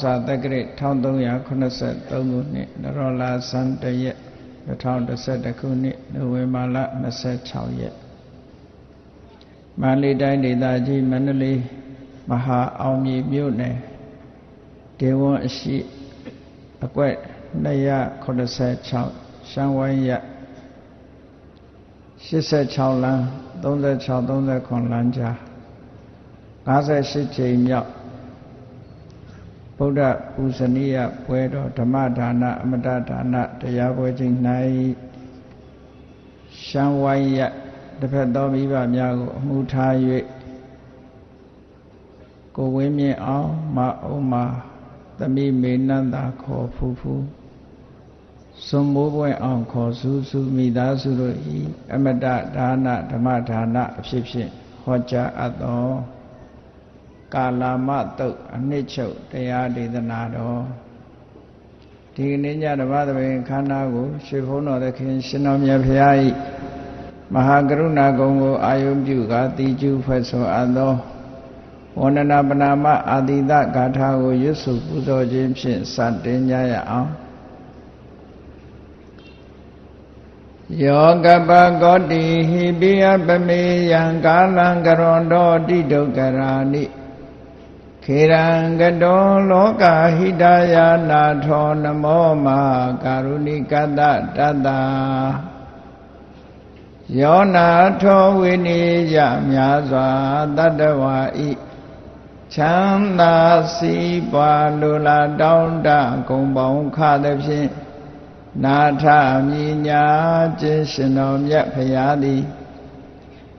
ဇာတက္ကရာ1383ခုနှစ်နရောလာဇန်တရက်2011ခုနှစ်နိုဝင်ဘာလ26ရက်မန္တလေးတိုင်းဒေသကြီးမန္တလေးမဟာအောင်မြေမြို့နယ်ဒေဝွန်အရှိအကွက်286ရှမ်းဝိုင်းရ86လမ်း36 39လမ်းကြား58ချိန်မြောက် ဗုဒ္ဓပူဇနီယပွဲတော်ဓမ္မဒါနအမတဒါနတရားပွဲချိန်၌ရှမ်းဝိုင်းရတစ်ဖက်သောမိဘများကိုအမှုထား၍ကိုဝင်းမြင့်အောင်မအုံးမာသမိမေနန္တာခေါ်ဖူးဖူးစွန်မိုးပွဲအောင်ခေါ်စုစုမိသားစုတို့ဤအမတဒါနဓမ္မဒါနအဖြစ်ဖြင့်ဟောကြားအပ်သော ကာလမတုတ်အနှစ်ချုပ်တရားဒေသနာတော်ဒီကနေ့ညဓမ္မသဘင်ခန္ဓာကိုရွှေဘုန်းတော်သခင်ရှင်တော်မြတ်ဖရာဤမဟာကရုဏာကုံကိုအာယုံပြုကာတိကျူဖွဲ့ဆိုအပ်သောဝန္ဒနာပနာမအာတိတဂါထာကိုရွတ်ဆိုပူဇော်ခြင်းဖြင့်စတင်ကြရအောင်ယောကပကောတိဟိပိယပမေယံကာလံကရွန်တော်တိဒုက္ခရာနိ ခေရံကတောလောကဟိတယာနာထောနမောမကာရုဏိကတတတ္တယောနာထောဝိနိယမြာစွာတတ္တဝါဤချမ်းသာစီးပွားလူလာတောင်းတဂုံပေါင်းခသဖြင့်နာထမြညာခြင်းရှင်တော်မြတ်ဖရာသည်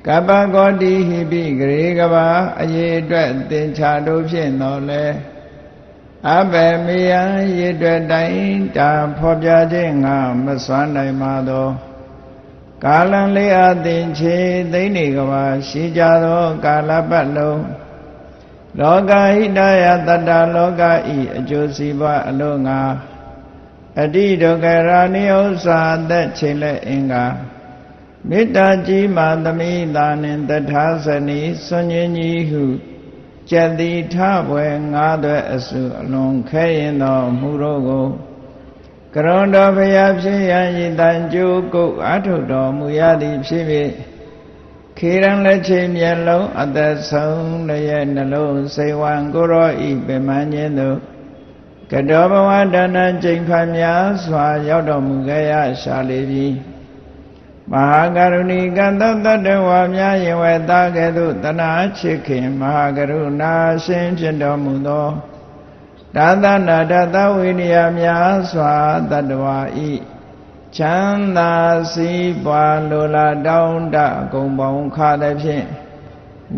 ကပ္ပကောတိဟိပိဂရေကဘာအရေးအတွက်သင်္ချာတို့ဖြင့်တော်လဲအဘယ်မေယံရေအတွက်တိုင်းတာဖော်ပြခြင်းငါမစွမ်းနိုင်ပါသောကာလံလေးအသင်ချေသိမ့်နေကဘာရှိကြသောကာလပတ်လုံးလောကဟိတယတတ္တလောကဤအကျိုးစီးပွားအလို့ငါအတိဒုက္ခရာနိဥ္စာသက်ချိန်လက်အင်္ဂါ မေတ္တာကြီးမာသမိသာနှင့်တထာဇနီစွန်ញင်းကြီးဟုကြတိထဘွယ်ငါးသွဲအစုအလွန်ခဲရင်တော်မူတော့ကိုကရုဏတော်ဘုရားဖြစ်ရန်ဤတန်ကြိုးကုတ်အထုတော်မူရသည်ဖြစ်ဖြစ်ခေရန်လက်ချိန်မျက်လုံးအသက်ဆုံးရဲ့နှလုံးစိတ်ဝံကိုရောဤပင်မခြင်းတို့ကတောဘဝဒါနကျိန်ဖန်များစွာရောက်တော်မူခဲ့ရရှာလေပြီ မဟာကရုဏီကသောတတ္တဝါများယင်ဝဲသားကဲ့သို့တနာချစ်ခင်မဟာကရုဏာရှင်ဖြစ်တော်မူသောဒါသနာဒသဝိနည်းများစွာတတ္တဝါဤချမ်းသာစည်းပွားလိုလားတောင်းတဂုံပေါင်းခါသည်ဖြင့်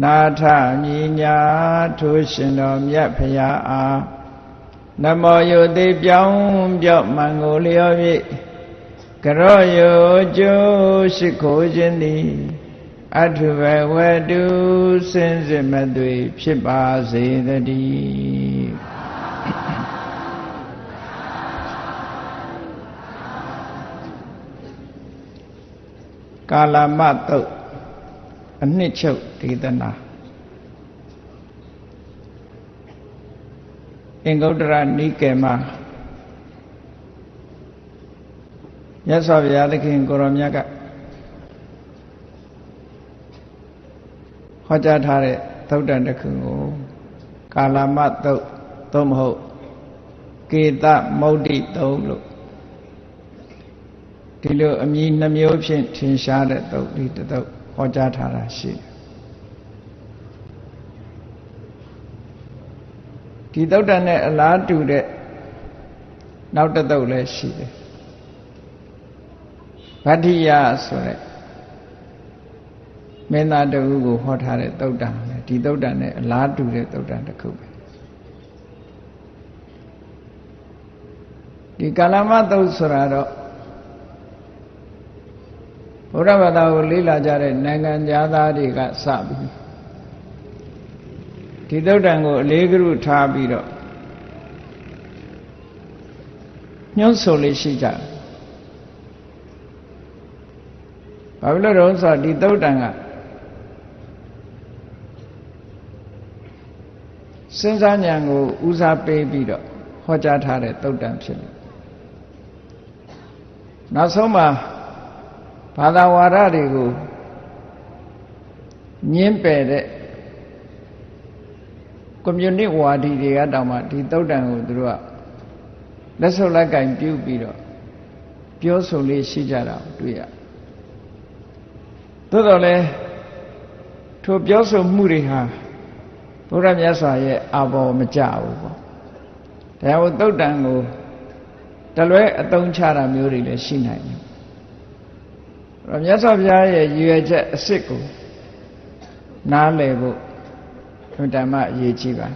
နာထမြညာထိုးရှင်တော်မြတ်ဖရာအားနမောယုတိပြောင်းပြော့မန်ကိုလျော်ဖြင့် ကရောယုကျိုးရှိခိုးခြင်းသည်အထုဘဝတုစင်စစ်မသွေဖြစ်ပါစေတည်းကာလမတုတ်အနှစ်ချုပ်ဒေသနာအင်္ဂုတ္တရနိကေမှာ မြတ်စွာဘုရားသခင်ကိုရောမြတ်ကဟောကြားထားတဲ့သုတ်တန်တစ်ခုကိုကာလမသုတ်သို့မဟုတ်ကေတမௌဒိသုတ်လို့ဒီလိုအမည်နှမျိုးဖြင့်ထင်ရှားတဲ့သုတ်ဒီသုတ်ဟောကြားထားတာရှိတယ်ဒီသုတ်တန်နဲ့အလားတူတဲ့နောက်တစ်သုတ်လည်းရှိတယ် ဗတ္တိယဆိုတဲ့မင်းသားတဦးကိုဟောထားတဲ့သုတ်တန်လေဒီသုတ်တန်နဲ့အလားတူတဲ့သုတ်တန်တစ်ခုပဲဒီကာလမသုတ်ဆိုတာတော့ဘုရားဘာသာကိုလေ့လာကြတဲ့နိုင်ငံသားတွေကစပြီးဒီသုတ်တန်ကိုအလေးကရုထားပြီးတော့ညှို့ဆိုလေးရှိကြတယ် ဘာဖြစ်လို့တော့ဆိုဒီသုတ်တန်ကစဉ်းစားဉာဏ်ကိုဦးစားပေးပြီးတော့ဟောကြားထားတဲ့တုတ်တန်ဖြစ်တယ်နောက်ဆုံးမှာဘာသာဝါဒတွေကိုညင်းပယ်တဲ့ကွန်မြူနစ်ဝါဒီတွေကတောင်မှဒီတုတ်တန်ကိုသူတို့ကလက်ဆုပ်လက်ကင်ပြုပြီးတော့ပြောဆိုလေးရှိကြတာတွေ့ရ သို့တော်လည်းထိုပြောဆိုမှုတွေဟာဘုရားမြတ်စွာရဲ့အာဘော်မကြဘူးပေါ့တရားဝတုတ်တန်ကိုတလွဲအတုံးချတာမျိုးတွေလည်းရှိနိုင်တယ်။အဲ့မြတ်စွာဘုရားရဲ့ရည်ရွယ်ချက်အစ်စ်ကိုနားလည်ဖို့ဓမ္မအရေးကြီးပါ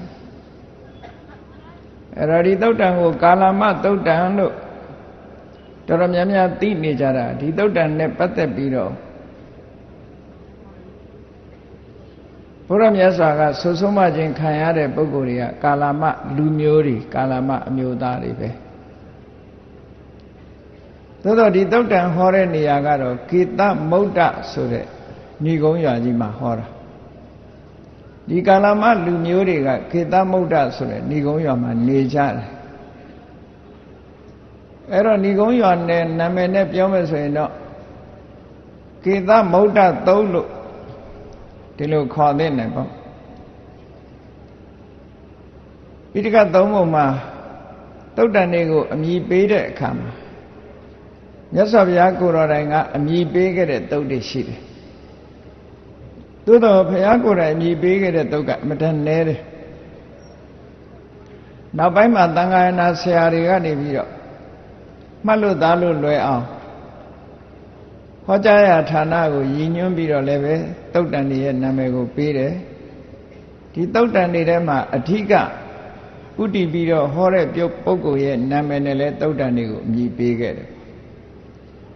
အဲ့တော့ဒီတုတ်တန်ကိုကာလမတုတ်တန်လို့တော်တော်များများသိနေကြတာဒီတုတ်တန်နဲ့ပတ်သက်ပြီးတော့ ဘုရားမြတ်စွာကဆွဆုံးမခြင်းခံရတဲ့ပုဂ္ဂိုလ်တွေကကာလမလူမျိုးတွေကာလမအမျိုးသားတွေပဲသို့တော့ဒီတုတ်တန်ဟောတဲ့နေရာကတော့ကေတမုဒ္ဒဆိုတဲ့ဏီကုံးရွာကြီးမှာဟောတာဒီကာလမလူမျိုးတွေကကေတမုဒ္ဒဆိုတဲ့ဏီကုံးရွာမှာနေကြတယ်အဲ့တော့ဏီကုံးရွာနဲ့နာမည်နဲ့ပြောမယ်ဆိုရင်တော့ကေတမုဒ္ဒသုံးလို့ ဒီလိုခေါ်သင့်တယ်ပေါ့ပိဋကသုံးပုံမှာတုတ်တန်တွေကိုအမိပေးတဲ့အခါမှာမြတ်စွာဘုရားကိုယ်တော်တိုင်ကအမိပေးခဲ့တဲ့တုတ်တွေရှိတယ်သို့တော့ဘုရားကိုယ်တိုင်အမိပေးခဲ့တဲ့တုတ်ကအမတန်နဲတယ်နောက်ပိုင်းမှာသံဃာနာဆရာတွေကနေပြီးတော့မှတ်လို့သားလို့လွယ်အောင် ဟောကြားရာဌာနကိုရည်ညွှန်းပြီးတော့လည်းပဲတုတ်တန်တွေရဲ့နာမည်ကိုပေးတယ်ဒီတုတ်တန်တွေထဲမှာအဓိကဥတည်ပြီးတော့ဟောတဲ့ပြုတ်ပုဂ္ဂိုလ်ရဲ့နာမည်နဲ့လည်းတုတ်တန်တွေကိုအမည်ပေးခဲ့တယ်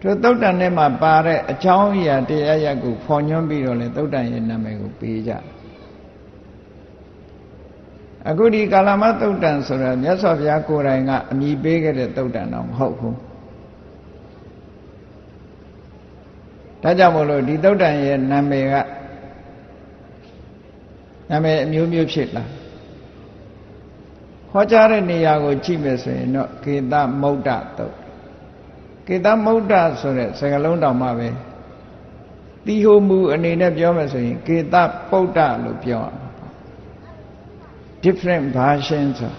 သူတုတ်တန်ထဲမှာပါတဲ့အကြောင်းအရာတရားရပ်ကိုဖော်ညွှန်းပြီးတော့လည်းတုတ်တန်ရဲ့နာမည်ကိုပေးကြအခုဒီကာလမတုတ်တန်ဆိုတာမြတ်စွာဘုရားကိုယ်တိုင်ကအမည်ပေးခဲ့တဲ့တုတ်တန်တော့မဟုတ်ဘူး ဒါကြောင့်မို့လို့ဒီသုတ်တန်ရဲ့နာမည်ကနာမည်အမျိုးမျိုးဖြစ်လာဟောကြားတဲ့နေရာကိုကြည့်မယ်ဆိုရင်တော့ကေသမုဒ္ဒသုတ်ကေသမုဒ္ဒဆိုတဲ့စကားလုံးတောင်မှပဲတီဟိုမူအနေနဲ့ပြောမယ်ဆိုရင်ကေတပုဒ္ဒလို့ပြောရမှာ different versions ဆို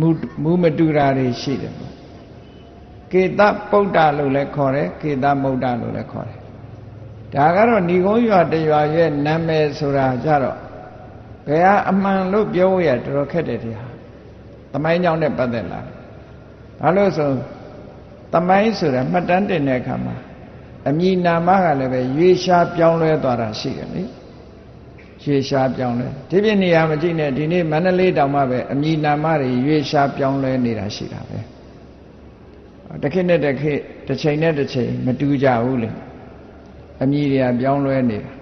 မူမူမတူတာတွေရှိတယ်ကေတပုဒ္ဒလို့လည်းခေါ်တယ်ကေသမုဒ္ဒလို့လည်းခေါ်တယ် ဒါကတော့ဏီကုန်းရွာတရွာရဲ့နာမည်ဆိုတာကြတော့ဘယ်ဟာအမှန်လို့ပြောရတော်တော်ခက်တယ်တရားသမိုင်းကြောင့်နဲ့ပတ်သက်လာဘာလို့ဆိုသမိုင်းဆိုတာမှတ်တမ်းတင်တဲ့အခါမှာအမည်နာမကလည်းပဲရွေရှားပြောင်းလဲသွားတာရှိတယ်လေရွေရှားပြောင်းလဲဒီပြနေရာမကြည့်နဲ့ဒီနေ့မန္တလေးတောင်မှပဲအမည်နာမတွေရွေရှားပြောင်းလဲနေတာရှိတာပဲတစ်ခေတ်နဲ့တစ်ခေတ်တစ်ချိန်နဲ့တစ်ချိန်မတူကြဘူးလေ အမည်တွေကပြောင်းလဲနေတာ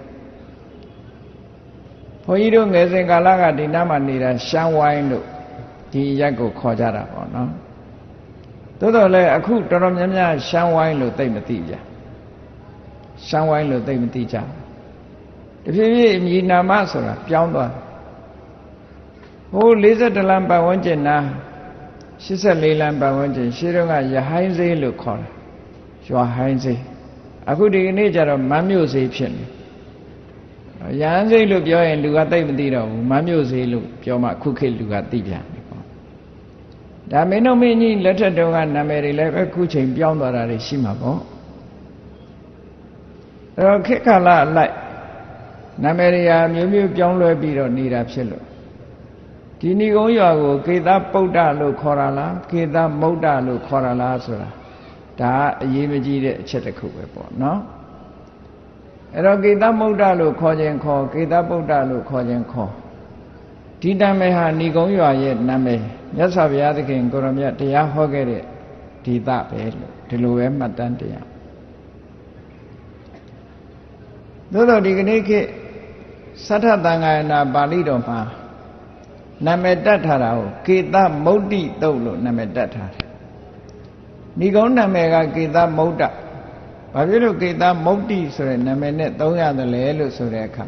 ဘုန်းကြီးတို့ငယ်စဉ်ကာလကဒီနားမှာနေတာရှမ်းဝိုင်းလို့ဒီရက်ကိုခေါ်ကြတာပေါ့နော်သို့တော်လည်းအခုတော်တော်များများရှမ်းဝိုင်းလို့သိမသိကြရှမ်းဝိုင်းလို့သိမသိကြတဖြည်းဖြည်းအမည်နာမဆိုတာပြောင်းသွားဟို42လမ်းပတ်ဝန်းကျင်နာ84လမ်းပတ်ဝန်းကျင်ရှေးတုန်းကရဟိုင်းစိမ်းလို့ခေါ်တာရွာဟိုင်းစိမ်း အခုဒီကနေ့ကျတော့မမ်းမြို့စေးဖြစ်နေရဟန်းစိတ်လို့ပြောရင်လူကသိမသိတော့ဘူးမမ်းမြို့စေးလို့ပြောမှခုခေတ်လူကသိပြန်တယ်ပေါ့ဒါမင်းတို့မင်းကြီးလက်ထက်တုန်းကနာမည်တွေလည်းပဲခုချိန်ပြောင်းသွားတာတွေရှိမှာပေါ့အဲ့တော့ခေတ်ကာလအလိုက်နာမည်တွေဟာမျိုးမျိုးပြောင်းလဲပြီးတော့နေတာဖြစ်လို့ဒီဏီကုန်းရွာကိုကေသပုဒ္ဒလို့ခေါ်တာလားကေသမုဒ္ဒလို့ခေါ်တာလားဆိုတာ ဒါအရေးမကြီးတဲ့အချက်တစ်ခုပဲပေါ့နော်အဲ့တော့ကေသမုဒ္ဒလို့ခေါ်ခြင်းခေါ်ကေသမုဒ္ဒလို့ခေါ်ခြင်းခေါ်ဒီနာမည်ဟာဏီကုံရွာရဲ့နာမည်မြတ်စွာဘုရားသခင်ကိုရမြတ်တရားဟောခဲ့တဲ့ဒီသပဲလို့ဒီလိုပဲမှတ်တမ်းတရားသို့တော့ဒီကနေ့ခေတ်သတ္ထသံဃာနာပါဠိတော်မှာနာမည်တတ်ထားတာကိုကေသမုဒ္ဒိတုတ်လို့နာမည်တတ်ထားတယ် ဏီကုန်းနာမည်ကကေသမုဒ္ဒဘာဖြစ်လို့ကေသမုဒ္ဒိဆိုတဲ့နာမည်နဲ့သုံးရတယ်လဲလို့ဆိုတဲ့အခါ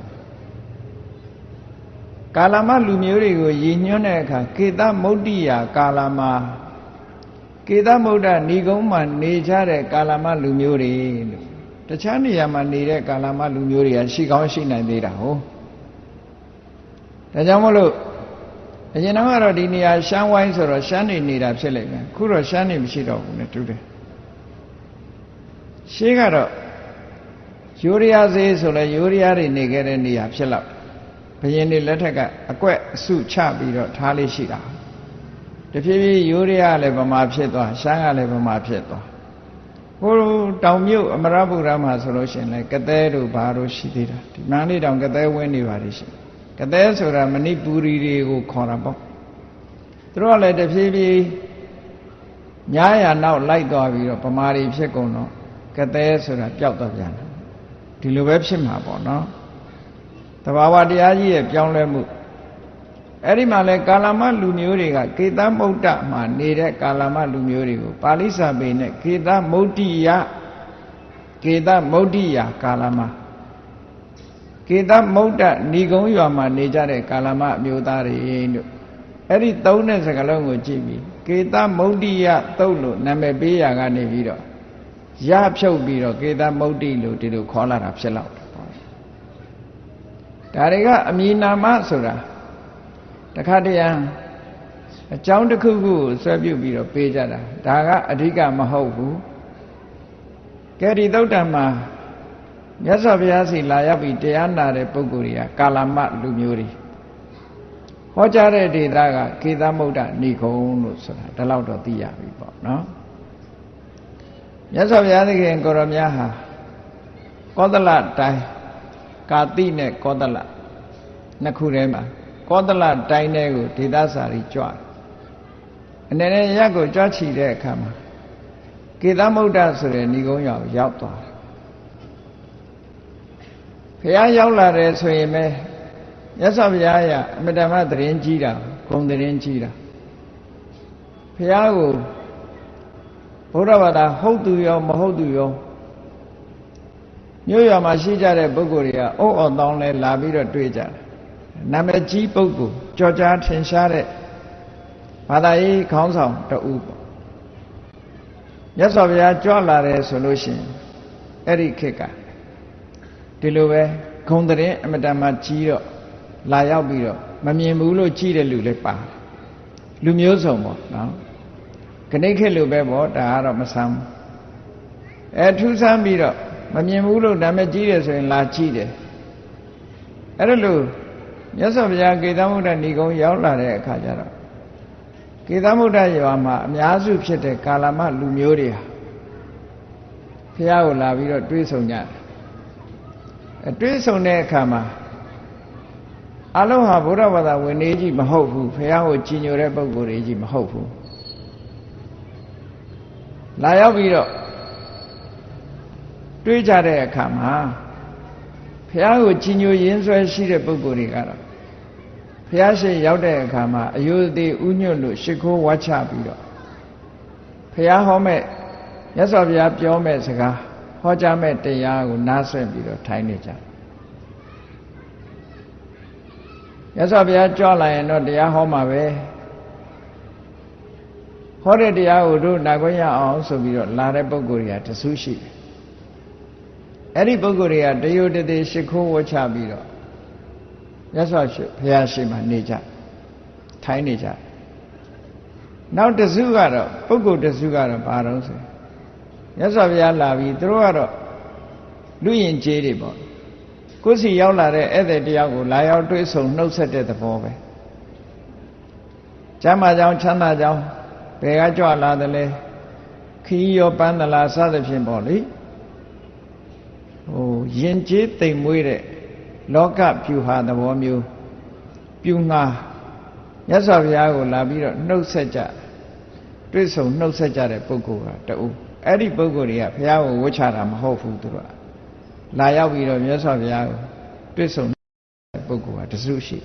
ကာလမလူမျိုးတွေကိုရည်ညွှန်းတဲ့အခါကေသမုဒ္ဒိယာကာလမကေသမုဒ္ဒဏီကုံးမှာနေကြတဲ့ကာလမလူမျိုးတွေလို့တခြားနေရာမှာနေတဲ့ကာလမလူမျိုးတွေကရှိကောင်းရှိနိုင်သေးတာဟုတ်ဒါကြောင့်မလို့ အရင်တော့ဒီနေရာရှမ်းဝိုင်းဆိုတော့ရှမ်းနေနေတာဖြစ်လိမ့်မယ်ခုတော့ရှမ်းနေမရှိတော့ဘူးနဲ့တူတယ်ရှေးကတော့ယူရီးယားဈေးဆိုလဲယူရီးယားတွေနေခဲ့တဲ့နေရာဖြစ်တော့ဘယင်းတွေလက်ထက်ကအကွက်အစုချပြီးတော့ထားလေးရှိတာတဖြည်းဖြည်းယူရီးယားလည်းဗမာဖြစ်သွားရှမ်းကလည်းဗမာဖြစ်သွားဟိုတောင်မြုပ်အမရပူရမှာဆိုလို့ရှိရင်လည်းကသဲတို့ဘာတို့ရှိသေးတာဒီမန္တလေးတောင်ကသဲဝင်းနေပါလိမ့်ရှိ ကသဲဆိုတာမဏိပူရီတွေကိုခေါ်တာပေါ့သူတို့ကလည်းတဖြည်းဖြည်းညားရနောက်လိုက်သွားပြီးတော့ဗမာတွေဖြစ်ကုန်တော့ကသဲဆိုတာပျောက်တော့ပြန်တယ်ဒီလိုပဲဖြစ်မှာပေါ့နော်တဘာဝတရားကြီးရဲ့ပြောင်းလဲမှုအဲ့ဒီမှာလဲကာလမလူမျိုးတွေကကေသမုဒ္ဒမှာနေတဲ့ကာလမလူမျိုးတွေကိုပါဠိစာပေနဲ့ကေသမုဒ္ဒိယကေသမုဒ္ဒိယကာလမ ကေသမုဒ္ဒဏီကုံရွာမှာနေကြတဲ့ကာလမအမျိုးသားတွေတို့အဲ့ဒီသုံးတဲ့စကားလုံးကိုကြည့်ပြီးကေသမုဒ္ဒိယသုတ်လို့နာမည်ပေးရကနေပြီးတော့ရဖြုတ်ပြီးတော့ကေသမုဒ္ဒိလို့ဒီလိုခေါ်လာတာဖြစ်လောက်တယ်ပေါ့ဒါတွေကအမည်နာမဆိုတာတခါတည်းအကြောင်းတစ်ခုခုကိုဆွဲပြုတ်ပြီးတော့ပေးကြတာဒါကအဓိကမဟုတ်ဘူးကဲဒီသုတ်တံမှာ မြတ်စွာဘုရားစီလာရောက်ပြီးတရားနာတဲ့ပုဂ္ဂိုလ်တွေကကာလမလူမျိုးတွေဟောကြားတဲ့ဒေသကကေသမုဒ္ဒဏိခုံလို့ဆိုတာဒါလောက်တော့သိရပြီပေါ့နော်မြတ်စွာဘုရားသခင်ကိုရောမြတ်ဟာကောသလတိုင်းကာတိနဲ့ကောသလနှစ်ခုထဲမှာကောသလတိုင်းထဲကိုဒေသစာရီကြွအနေနဲ့ရက်ကိုကြွချီတဲ့အခါမှာကေသမုဒ္ဒဆိုတဲ့ဏိကုံးရောက်ရောက်သွားတယ် ဘုရားရောက်လာတယ်ဆိုရင်ပဲမြတ်စွာဘုရားရအမတမသတင်းကြီးတာဂုံသတင်းကြီးတာဘုရားကိုဘုရားဘာသာဟုတ်သူရောမဟုတ်သူရောမြို့ရွာမှာရှိကြတဲ့ပုဂ္ဂိုလ်တွေကအုတ်အောင်တောင်းလဲလာပြီးတော့တွေ့ကြတယ်နာမည်ကြီးပုဂ္ဂိုလ်ကြော်ကြားထင်ရှားတဲ့ဘာသာရေးခေါင်းဆောင်တဦးပေါ့မြတ်စွာဘုရားကြွလာတယ်ဆိုလို့ရှိရင်အဲ့ဒီခေတ်က ဒီလိုပဲဂုံတရင်အမတန်မှကြီးတော့လာရောက်ပြီးတော့မမြင်ဘူးလို့ကြီးတဲ့လူလည်းပါလူမျိုးစုံပေါ့နော်ခဏိခေတ်လိုပဲပေါ့ဒါကတော့မဆမ်းဘူးအဲထူးဆန်းပြီးတော့မမြင်ဘူးလို့နာမည်ကြီးတယ်ဆိုရင်လာကြည့်တယ်အဲ့ဒါလို့မြတ်စွာဘုရားကေသမုဒ္ဒဏီကုံရောက်လာတဲ့အခါကျတော့ကေသမုဒ္ဒရွာမှာအများစုဖြစ်တဲ့ကာလမလူမျိုးတွေဟာဘုရားကိုလာပြီးတော့တွေးဆုံကြတယ်အ တွေးဆုံတဲ့အခါမှာအလုံးဟာဗုဒ္ဓဘာသာဝင်နေကြီးမဟုတ်ဘူးဘုရားကိုကြည်ညိုတဲ့ပုဂ္ဂိုလ်တွေကြီးမဟုတ်ဘူးလာရောက်ပြီးတော့တွေးကြတဲ့အခါမှာဘုရားကိုကြည်ညိုရင်းဆွဲရှိတဲ့ပုဂ္ဂိုလ်တွေကတော့ဘုရားရှိရောက်တဲ့အခါမှာအယုသေးဥညွတ်လို့ရှ िख ိုးဝါချပြီးတော့ဘုရားဟောမဲ့မြတ်စွာဘုရားပြောမဲ့စကား ဟောကြားမဲ့တရားကိုနားဆွင့်ပြီးတော့ထိုင်နေကြမြတ်စွာဘုရားကြွလာရင်တော့တရားဟောမှာပဲဟောတဲ့တရားကိုတို့နာခွင့်ရအောင်ဆိုပြီးတော့လာတဲ့ပုဂ္ဂိုလ်တွေကတဆူးရှိတယ်အဲ့ဒီပုဂ္ဂိုလ်တွေကတယုတသေးရှ िख ိုးဝချပြီးတော့မြတ်စွာဘုရားရှိမှနေကြထိုင်နေကြနောက်တစုကတော့ပုဂ္ဂိုလ်တစုကတော့ဘာတော့ဆို မြတ်စွာဘုရားလာပြီးသူတို့ကတော့လူရင်ကျေးတွေပေါ့ကိုယ်စီရောက်လာတဲ့ဧည့်သည်တယောက်ကိုလာရောက်တွေ့ဆုံနှုတ်ဆက်တဲ့သဘောပဲကျမ်းမာကြောင်းချမ်းသာကြောင်းဘယ်ကကြွလာတယ်လဲခီးရောပန်းသလားစသဖြင့်ပေါ့လေဟိုယဉ်ကျေးတိမ်မွေးတဲ့လောကဖြူဟာသဘောမျိုးပြူငါမြတ်စွာဘုရားကိုလာပြီးတော့နှုတ်ဆက်ကြတွေ့ဆုံနှုတ်ဆက်ကြတဲ့ပုဂ္ဂိုလ်ကတူအဲ့ ဒီပုဂ္ဂိုလ်တွေကဘုရားကိုဝှချတာမဟုတ်ဘူးသူတို့ကလာရောက်ပြီးတော့မြတ်စွာဘုရားကိုတွေ့ဆုံတဲ့ပုဂ္ဂိုလ်ကတစုရှိ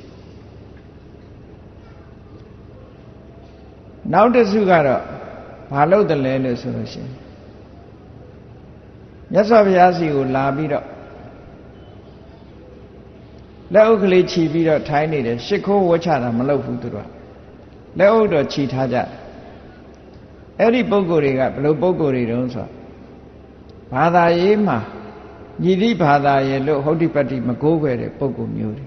နောက်တစုကတော့ဘာလို့တလဲလို့ဆိုလို့ရှိရင်မြတ်စွာဘုရားစီကိုလာပြီးတော့လက်အုပ်ကလေးခြီးပြီးတော့ထိုင်းနေတယ်ရှ िख ိုးဝှချတာမလုပ်ဘူးသူတို့ကလက်အုပ်တော့ခြီးထားကြ အဲ့ဒီပုံကိုယ်တွေကဘယ်လိုပုံကိုယ်တွေတုံးဆိုဘာသာရေးမှာညီတိဘာသာရဲ့လို့ဟုတ်တိပတ္တိမကိုးခွဲတဲ့ပုံကိုယ်မျိုးတွေ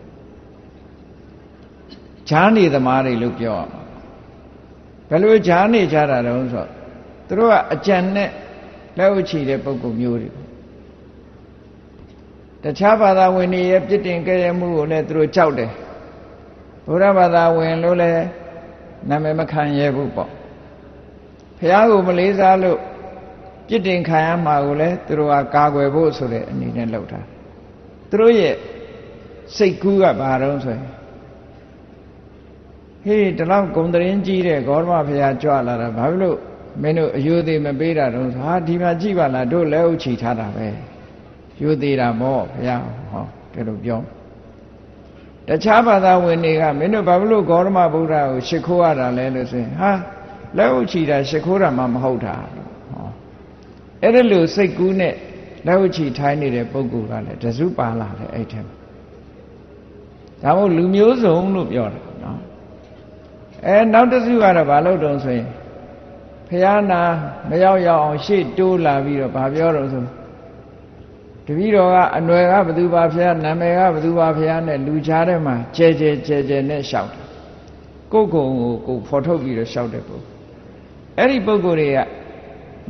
ဈာနေသမားတွေလို့ပြောရမှာဘယ်လိုဈာနေကြတာတုံးဆိုသူတို့ကအကြံနဲ့လက်ဥချီတဲ့ပုံကိုယ်မျိုးတွေတခြားဘာသာဝင်တွေရဲ့ပြစ်တင်ကြရမှုကိုလည်းသူတို့ကြောက်တယ်ဘုရားဘာသာဝင်လို့လည်းနာမည်မခံရဘူးပေါ့ ဖះကိုမလေးစားလို့ပြစ်တင်ခံရမှာကိုလည်းသူတို့ကကာကွယ်ဖို့ဆိုတဲ့အနေနဲ့လုပ်တာသူတို့ရဲ့စိတ်ကူးကဘာတော့ဆိုရင်ဟေးဒီလောက်ဂုံတရင်ကြီးတဲ့ဂေါရမဖះကြွလာတာဘာဖြစ်လို့မင်းတို့အယုသေးမပေးတာတော့ဟာဒီမှာကြည့်ပါလားတို့လက်အုပ်ချီထားတာပဲယူသေးတာပေါ့ဘုရားဟောဒီလိုပြောတခြားဘာသာဝင်တွေကမင်းတို့ဘာဖြစ်လို့ဂေါရမဗုဒ္ဓကိုရှ िख ိုးရတာလဲလို့ဆိုရင်ဟာ လက်အုပ်ချီတာရှ िख ိုးတာမှမဟုတ်တာဟောအဲ့ဒါလို့စိတ်ကူးနဲ့လက်အုပ်ချီထိုင်းနေတဲ့ပုဂ္ဂိုလ်ကလည်းတစုပါလာတယ်အဲ့ထက်ဒါမို့လူမျိုးစုံလို့ပြောတာနော်အဲနောက်တစ်စုကတော့ဘာလို့တုံးဆိုရင်ဖះနာမရောက်ရောက်အောင်ရှေ့တိုးလာပြီးတော့ဗာပြောတော့ဆိုတပည့်တော်ကအနွယ်ကဘသူပါဖះနာမည်ကဘသူပါဖះနဲ့လူချားထဲမှာကျဲကျဲကျဲကျဲနဲ့ရှောက်တယ်ကိုယ်ကုံကိုကိုဖော်ထုတ်ပြီးတော့ရှောက်တဲ့ပုဂ္ဂိုလ် အဲ့ဒီပုဂ္ဂိုလ်တွေက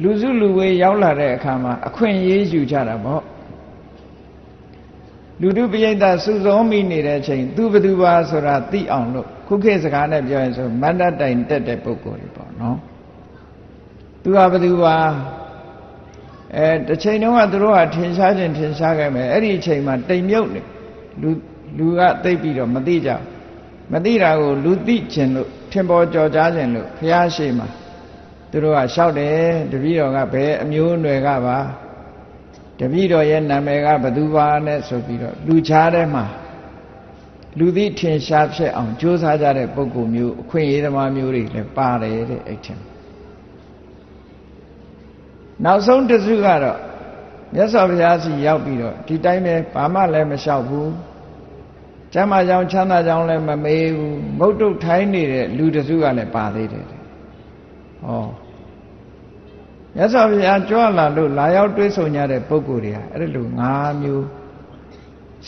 လူစုလူဝေးရောက်လာတဲ့အခါမှာအခွင့်အရေးယူကြတာပေါ့လူတို့ပိဋကစုစုံမိနေတဲ့အချိန်သူဘသူပါဆိုတာသိအောင်လို့ခုခေတ်စကားနဲ့ပြောရင်ဆိုမန္တတိုင်တက်တဲ့ပုဂ္ဂိုလ်တွေပေါ့နော်သူကဘသူပါအဲတစ်ချိန်တုန်းကသူတို့ကထင်ရှားခြင်းထင်ရှားခဲ့မယ်အဲ့ဒီအချိန်မှာတိမ်မြုပ်နေလူလူကသိပြီးတော့မသိကြမသိတာကိုလူသိခြင်းလို့ထင်ပေါ်ကြော်ကြားခြင်းလို့ဘုရားရှိမှာ သူတို့ကလျှောက်တယ်တပည့်တော်ကဘယ်အမျိုးအနွယ်ကပါတပည့်တော်ရဲ့နာမည်ကဘသူပါနဲ့ဆိုပြီးတော့လူချားထဲမှာလူသိထင်ရှားဖြစ်အောင်ကြိုးစားကြတဲ့ပုဂ္ဂိုလ်မျိုးအခွင့်အရေးသမားမျိုးတွေလည်းပါတယ်တဲ့အဲ့ထင်နောက်ဆုံးတစုကတော့မြတ်စွာဘုရားစီရောက်ပြီးတော့ဒီတိုင်းပဲဘာမှလည်းမလျှောက်ဘူးကျမ်းမာကြောင်ချမ်းသာကြောင်လည်းမမေးဘူးမုတ်တုတ်ထိုင်းနေတဲ့လူတစုကလည်းပါသေးတယ် ဟောမြတ်စွာဘုရားကြွလာလို့လာရောက်တွေးဆုံကြတဲ့ပုဂ္ဂိုလ်တွေကအဲ့လို၅မျိုး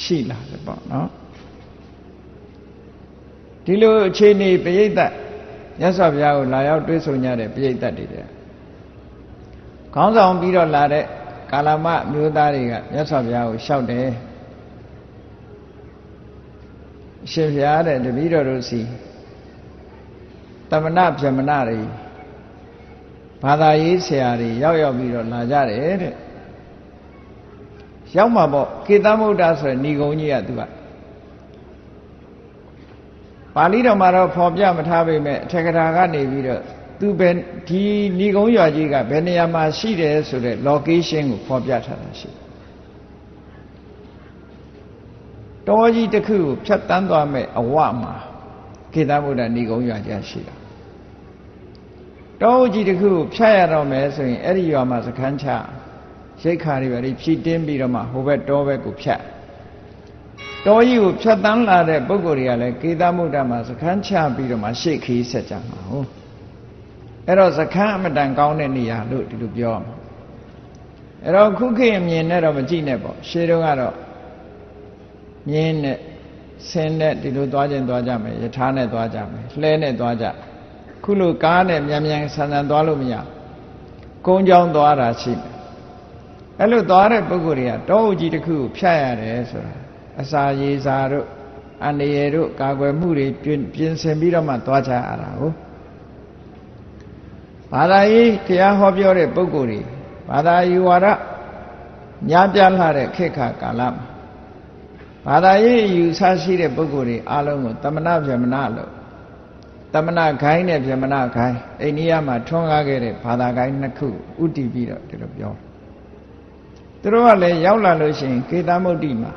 ရှိလာတယ်ပေါ့နော်ဒီလိုအခြေအနေပိဋကမြတ်စွာဘုရားကိုလာရောက်တွေးဆုံကြတဲ့ပိဋကတွေခေါင်းဆောင်ပြီးတော့လာတဲ့ကာလမမျိုးသားတွေကမြတ်စွာဘုရားကိုလျှောက်တယ်ရှင်ဘုရားတဲ့တပည့်တော်တို့စီတမနာဗြဟ္မဏတွေ ဘာသာရေးဆရာတွေရောက်ရောက်ပြီးတော့လာကြတယ်တဲ့ရောက်မှာပေါ့ကေသမုဒ္ဒဆိုရယ်ဏီကုံကြီးကသူကပါဠိတော်မှာတော့ဖော်ပြမထားပေမဲ့အထက်ကထာကနေပြီးတော့သူဘယ်ဒီဏီကုံရွာကြီးကဘယ်နေရာမှာရှိတယ်ဆိုတဲ့ location ကိုဖော်ပြထားတာရှိတောကြီးတစ်ခုကိုဖြတ်တန်းသွားမဲ့အဝမှာခေတ္တဗုဒ္ဓဏီကုံရွာကြီးရှိတာ တောကြီးတစ်ခုကိုဖြတ်ရတော့မယ်ဆိုရင်အဲ့ဒီရွာမှာစခန်းချရိတ်ခါတွေပဲဖြည့်တင်းပြီးတော့မှဟိုဘက်တောဘက်ကိုဖြတ်တောကြီးကိုဖြတ်တန်းလာတဲ့ပုဂ္ဂိုလ်တွေကလည်းကေသမုဒ္ဒမှာစခန်းချပြီးတော့မှရှေ့ခီးဆက်ကြမှာဟုတ်အဲ့တော့စခန်းအမတန်ကောင်းတဲ့နေရာလို့ဒီလိုပြောမှာအဲ့တော့ခုခေတ်အမြင်နဲ့တော့မကြည့်နဲ့ပေါ့ရှေးတုန်းကတော့မြင်းနဲ့ဆင်းနဲ့ဒီလိုသွားခြင်းသွားကြမယ်ယထာနဲ့သွားကြမယ်လှဲနဲ့သွားကြ ခုလိုကားနဲ့မြန်မြန်ဆန်ဆန်သွားလို့မရကုန်းချောင်းသွားတာရှိမယ်အဲ့လိုသွားတဲ့ပုဂ္ဂိုလ်တွေကတောအုပ်ကြီးတစ်ခုကိုဖြတ်ရတယ်ဆိုတာအစာရေစာတို့အန္တရာယ်တို့ကာကွယ်မှုတွေပြင်ဆင်ပြီးတော့မှသွားကြရတာဟုတ်ဘာသာရေးတရားဟောပြောတဲ့ပုဂ္ဂိုလ်တွေဘာသာယူဝါဒညာပြလှတဲ့ခေတ်ခါကာလမှာဘာသာရေးယူဆရှိတဲ့ပုဂ္ဂိုလ်တွေအားလုံးကိုတမနာဗျမနာလို့ တမနာခိုင်းနဲ့ဗျမနာခိုင်းအိန္ဒိယမှာထွန်းကားခဲ့တဲ့ဘာသာခိုင်းနှစ်ခုဥတည်ပြီးတော့ဒီလိုပြောသူတို့ကလည်းရောက်လာလို့ရှိရင်ကေသမုဒ္တိမှာ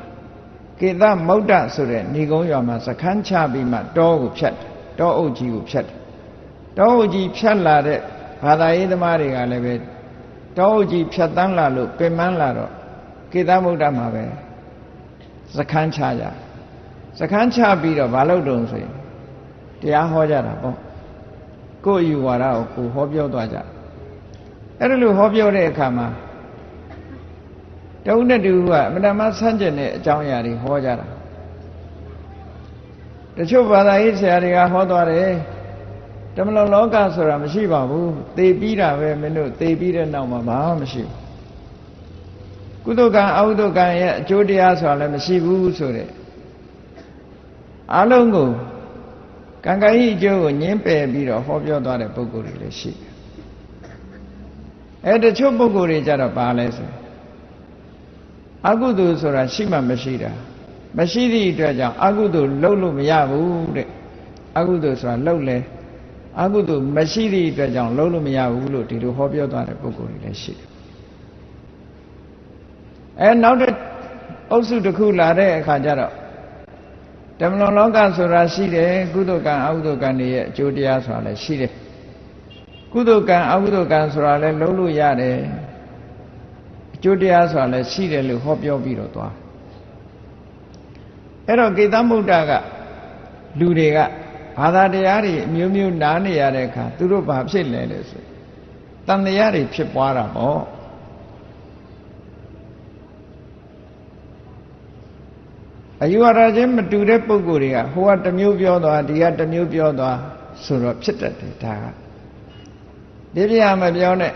ကေသမုဒ္ဒဆိုတဲ့ဏီကုံးရွာမှာစခန်းချပြီးမှတောကိုဖြတ်တယ်တောအုပ်ကြီးကိုဖြတ်တယ်တောအုပ်ကြီးဖြတ်လာတဲ့ဘာသာရေးသမားတွေကလည်းပဲတောအုပ်ကြီးဖြတ်တန်းလာလို့ပင်မလာတော့ကေသမုဒ္ဒမှာပဲစခန်းချကြစခန်းချပြီးတော့မလုပ်တုံဆိုရင် တရားဟောကြတာပေါ့ကိုယ်အယူဝါဒကိုကိုဟောပြောသွားကြအဲ့ဒါလိုဟောပြောတဲ့အခါမှာတဝုနဲ့တူကအမတမဆန်းကျင်တဲ့အကြောင်းအရာတွေဟောကြတာတချို့ဘာသာရေးဆရာတွေကဟောသွားတယ်တမလောလောကဆိုတာမရှိပါဘူးသေပြီးတာပဲမင်းတို့သေပြီးတဲ့နောက်မှာဘာမှမရှိဘူးကုသကံအကုသကံရဲ့အကျိုးတရားဆိုတာလည်းမရှိဘူးဆိုတဲ့အလုံးကို ကံကံဤအကျိုးကိုညင်းပယ်ပြီးတော့ဟောပြောသွားတဲ့ပုဂ္ဂိုလ်တွေလည်းရှိတယ်အဲတချို့ပုဂ္ဂိုလ်တွေကြတော့ပါလဲဆိုအကုသိုလ်ဆိုတာရှိမှမရှိတာမရှိသည့်အတွက်ကြောင့်အကုသိုလ်လုပ်လို့မရဘူးတဲ့အကုသိုလ်ဆိုတာလုပ်လဲအကုသိုလ်မရှိသည့်အတွက်ကြောင့်လုပ်လို့မရဘူးလို့ဒီလိုဟောပြောသွားတဲ့ပုဂ္ဂိုလ်တွေလည်းရှိတယ်အဲနောက်တဲ့အုပ်စုတစ်ခုလာတဲ့အခါကျတော့ ဓမ္မလွန်လောကဆိုတာရှိတယ်ကုသိုလ်ကံအကုသိုလ်ကံတွေရဲ့အကျိုးတရားဆိုတာလည်းရှိတယ်ကုသိုလ်ကံအကုသိုလ်ကံဆိုတာလည်းလုံးလို့ရတယ်အကျိုးတရားဆိုတာလည်းရှိတယ်လို့ဟောပြောပြီးတော့သွားအဲ့တော့ကေသမုဒ္ဒကလူတွေကဘာသာတရားတွေအမျိုးမျိုးနားနေရတဲ့အခါသူတို့ဘာဖြစ်လဲလဲဆိုတန်တရားတွေဖြစ်ပွားတာပေါ့ အယူဝါဒချင်းမတူတဲ့ပုံကိုယ်တွေကဟိုကတစ်မျိုးပြောသွားဒီကတစ်မျိုးပြောသွားဆိုတော့ဖြစ်တတ်တယ်ဒါကဒီပြမပြောနဲ့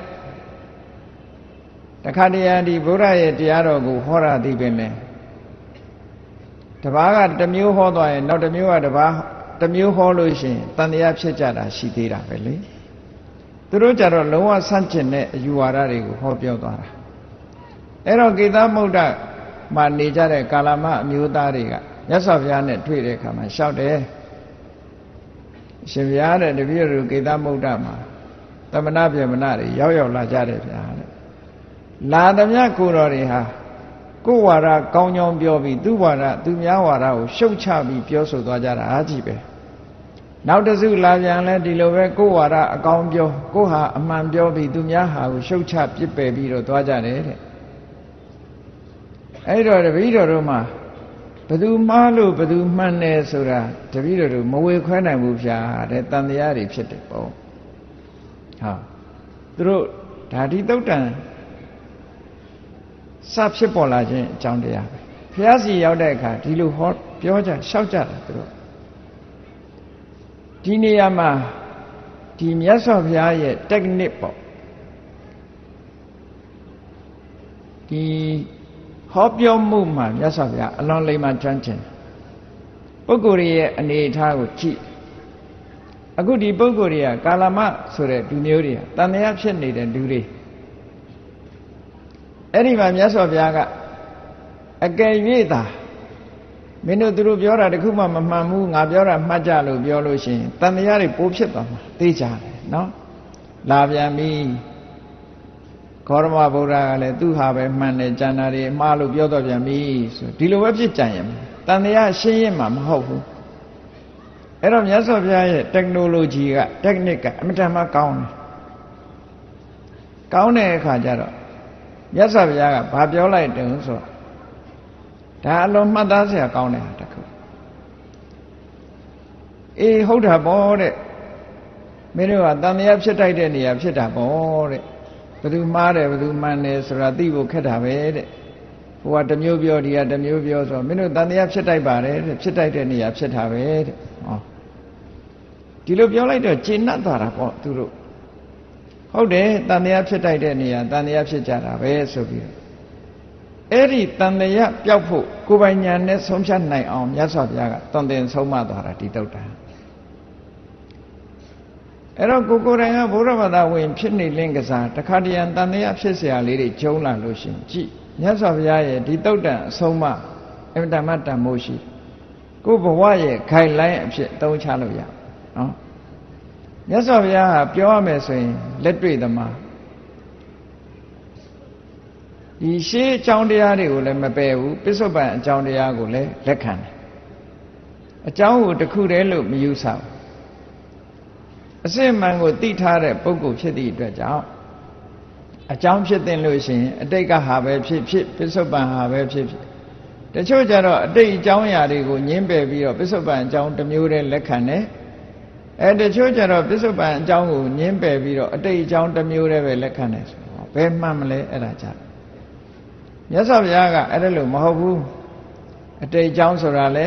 တခါတည်းရဒီဗုဒ္ဓရဲ့တရားတော်ကိုဟောတာသိပင်လဲတပားကတစ်မျိုးဟောသွားရင်နောက်တစ်မျိုးကတပားတစ်မျိုးဟောလို့ရှိရင်တန်တရားဖြစ်ကြတာရှိသေးတာပဲလေသူတို့ကြတော့လုံးဝဆန့်ကျင်တဲ့အယူဝါဒတွေကိုဟောပြောသွားတာအဲ့တော့ကေသမုဒ္ဒ မှာနေကြတဲ့ကာလမအမျိုးသားတွေကမြတ်စွာဘုရားနဲ့တွေ့တဲ့အခါမှာလျှောက်တယ်ရှင်ဘုရားတဲ့တပည့်တို့ကေသမုဒ္ဒမှာသမဏပြေမဏတွေရောက်ရောက်လာကြတယ်ဗျာတဲ့လာသမျှကိုတော်တွေဟာကိုယ်ဝါဒကောင်းကြောင်းပြောပြီးသူ့ဝါဒသူများဝါဒကိုရှုတ်ချပြီးပြောဆိုသွားကြတာအားကြီးပဲနောက်တစုလာပြန်လဲဒီလိုပဲကိုယ်ဝါဒအကောင်းပြောကိုယ်ဟာအမှန်ပြောပြီးသူများဟာကိုရှုတ်ချပြစ်ပယ်ပြီးတော့သွားကြတယ်တဲ့ အဲ့တော့တပည့်တော်တို့မှာဘသူမှားလို့ဘသူမှန်တယ်ဆိုတာတပည့်တော်တို့မဝေခွဲနိုင်ဘူးဗျာတဲ့တန်တရားတွေဖြစ်တယ်ပေါ့ဟာသူတို့ဓာတိတုတ်တန်စဖြစ်ပေါ်လာခြင်းအကြောင်းတရားပဲဘုရားစီရောက်တဲ့အခါဒီလိုဟောပြောကြလျှောက်ကြတာသူတို့ဒီနေရာမှာဒီမြတ်စွာဘုရားရဲ့ technique ပေါ့ဒီ ဟောပြောမှုမှာမြတ်စွာဘုရားအလွန်လိမ္မာကျွမ်းကျင်ပုဂ္ဂိုလ်ရဲ့အနေအထားကိုကြည့်အခုဒီပုဂ္ဂိုလ်တွေကကာလမဆိုတဲ့လူမျိုးတွေကတန်တရားဖြစ်နေတဲ့လူတွေအဲ့ဒီမှာမြတ်စွာဘုရားကအကယ်၍သာမင်းတို့သူတို့ပြောတာတခုမှမမှန်ဘူးငါပြောတာမှတ်ကြလို့ပြောလို့ရှိရင်တန်တရားတွေပိုးဖြစ်သွားမှာသိကြတယ်နော်လာပြန်ပြီ ခောရမဗုဒ္ဓကလည်းသူဟာပဲမှန်တယ်ကျန်တာတွေအမှားလို့ပြောတော့ပြန်ပြီဆိုဒီလိုပဲဖြစ်ကြရင်တန်တရားရှင်းရင်မှမဟုတ်ဘူးအဲ့တော့မြတ်စွာဘုရားရဲ့ technology က technique ကအမြဲတမ်းကောင်းတယ်ကောင်းတဲ့အခါကျတော့မြတ်စွာဘုရားကဘာပြောလိုက်တယ်ဆိုတော့ဒါအလုံးမှတ်သားစရာကောင်းတဲ့ဟာတစ်ခုအေးဟုတ်တာပေါ့တဲ့မင်းတို့ကတန်မြတ်ဖြစ်တိုက်တဲ့နေရာဖြစ်တာပေါ့တဲ့ ဘယ်သူမှားတယ်ဘယ်သူမှန်တယ်ဆိုတာသိဖို့ခက်တာပဲတဲ့ဟိုကတစ်မျိုးပြောဒီကတစ်မျိုးပြောဆိုမင်းတို့တန်တရားဖြစ်တိုက်ပါတယ်တဲ့ဖြစ်တိုက်တဲ့နေရာဖြစ်တာပဲတဲ့ဟောဒီလိုပြောလိုက်တော့ကျေနပ်သွားတာပေါ့သူတို့ဟုတ်တယ်တန်တရားဖြစ်တိုက်တဲ့နေရာတန်တရားဖြစ်ကြတာပဲဆိုပြီးအဲ့ဒီတန်တရားပျောက်ဖို့ကိုယ်ပိုင်ညာနဲ့ဆုံးဖြတ်နိုင်အောင်မြတ်စွာဘုရားကတန်တင်ဆုံးမသွားတာဒီတုတ်တာ အဲ့တော့ကိုကိုယ်တိုင်ကဘုရားဘာသာဝင်ဖြစ်နေလင့်ကစားတခါတရံတန်တရားဖြစ်เสียလေးတွေကျုံလာလို့ရှင်ကြည့်မြတ်စွာဘုရားရဲ့ဒီတုတ်တန်အဆုံးမအမြဲတမ်းတန်မိုးရှိကိုဘဝရဲ့ခိုင်လိုင်းအဖြစ်သုံးချလို့ရနော်မြတ်စွာဘုရားဟာပြောရမယ်ဆိုရင်လက်တွေ့သမားဒီရှေးအကြောင်းတရားတွေကိုလည်းမပယ်ဘူးပစ္စုပန်အကြောင်းတရားကိုလည်းလက်ခံတယ်အကြောင်းကိုတခုတည်းလို့မယူဆဘူး အစစ်မှန်ကိုသိထားတဲ့ပုဂ္ဂိုလ်ဖြစ်သည့်အတွက်ကြောင့်အကြောင်းဖြစ်တဲ့လို့ရှိရင်အတိတ်ကဟာပဲဖြစ်ဖြစ်ပစ္စုပန်ဟာပဲဖြစ်ဖြစ်တချို့ကျတော့အတိတ်အကြောင်းအရာတွေကိုညင်းပယ်ပြီးတော့ပစ္စုပန်အကြောင်းတစ်မျိုးတည်းလက်ခံတယ်အဲတချို့ကျတော့ပစ္စုပန်အကြောင်းကိုညင်းပယ်ပြီးတော့အတိတ်အကြောင်းတစ်မျိုးတည်းပဲလက်ခံတယ်ဆိုတော့ဘယ်မှန်မလဲအဲ့ဒါကြမြတ်စွာဘုရားကအဲ့ဒါလို့မဟုတ်ဘူးအတိတ်အကြောင်းဆိုတာလေ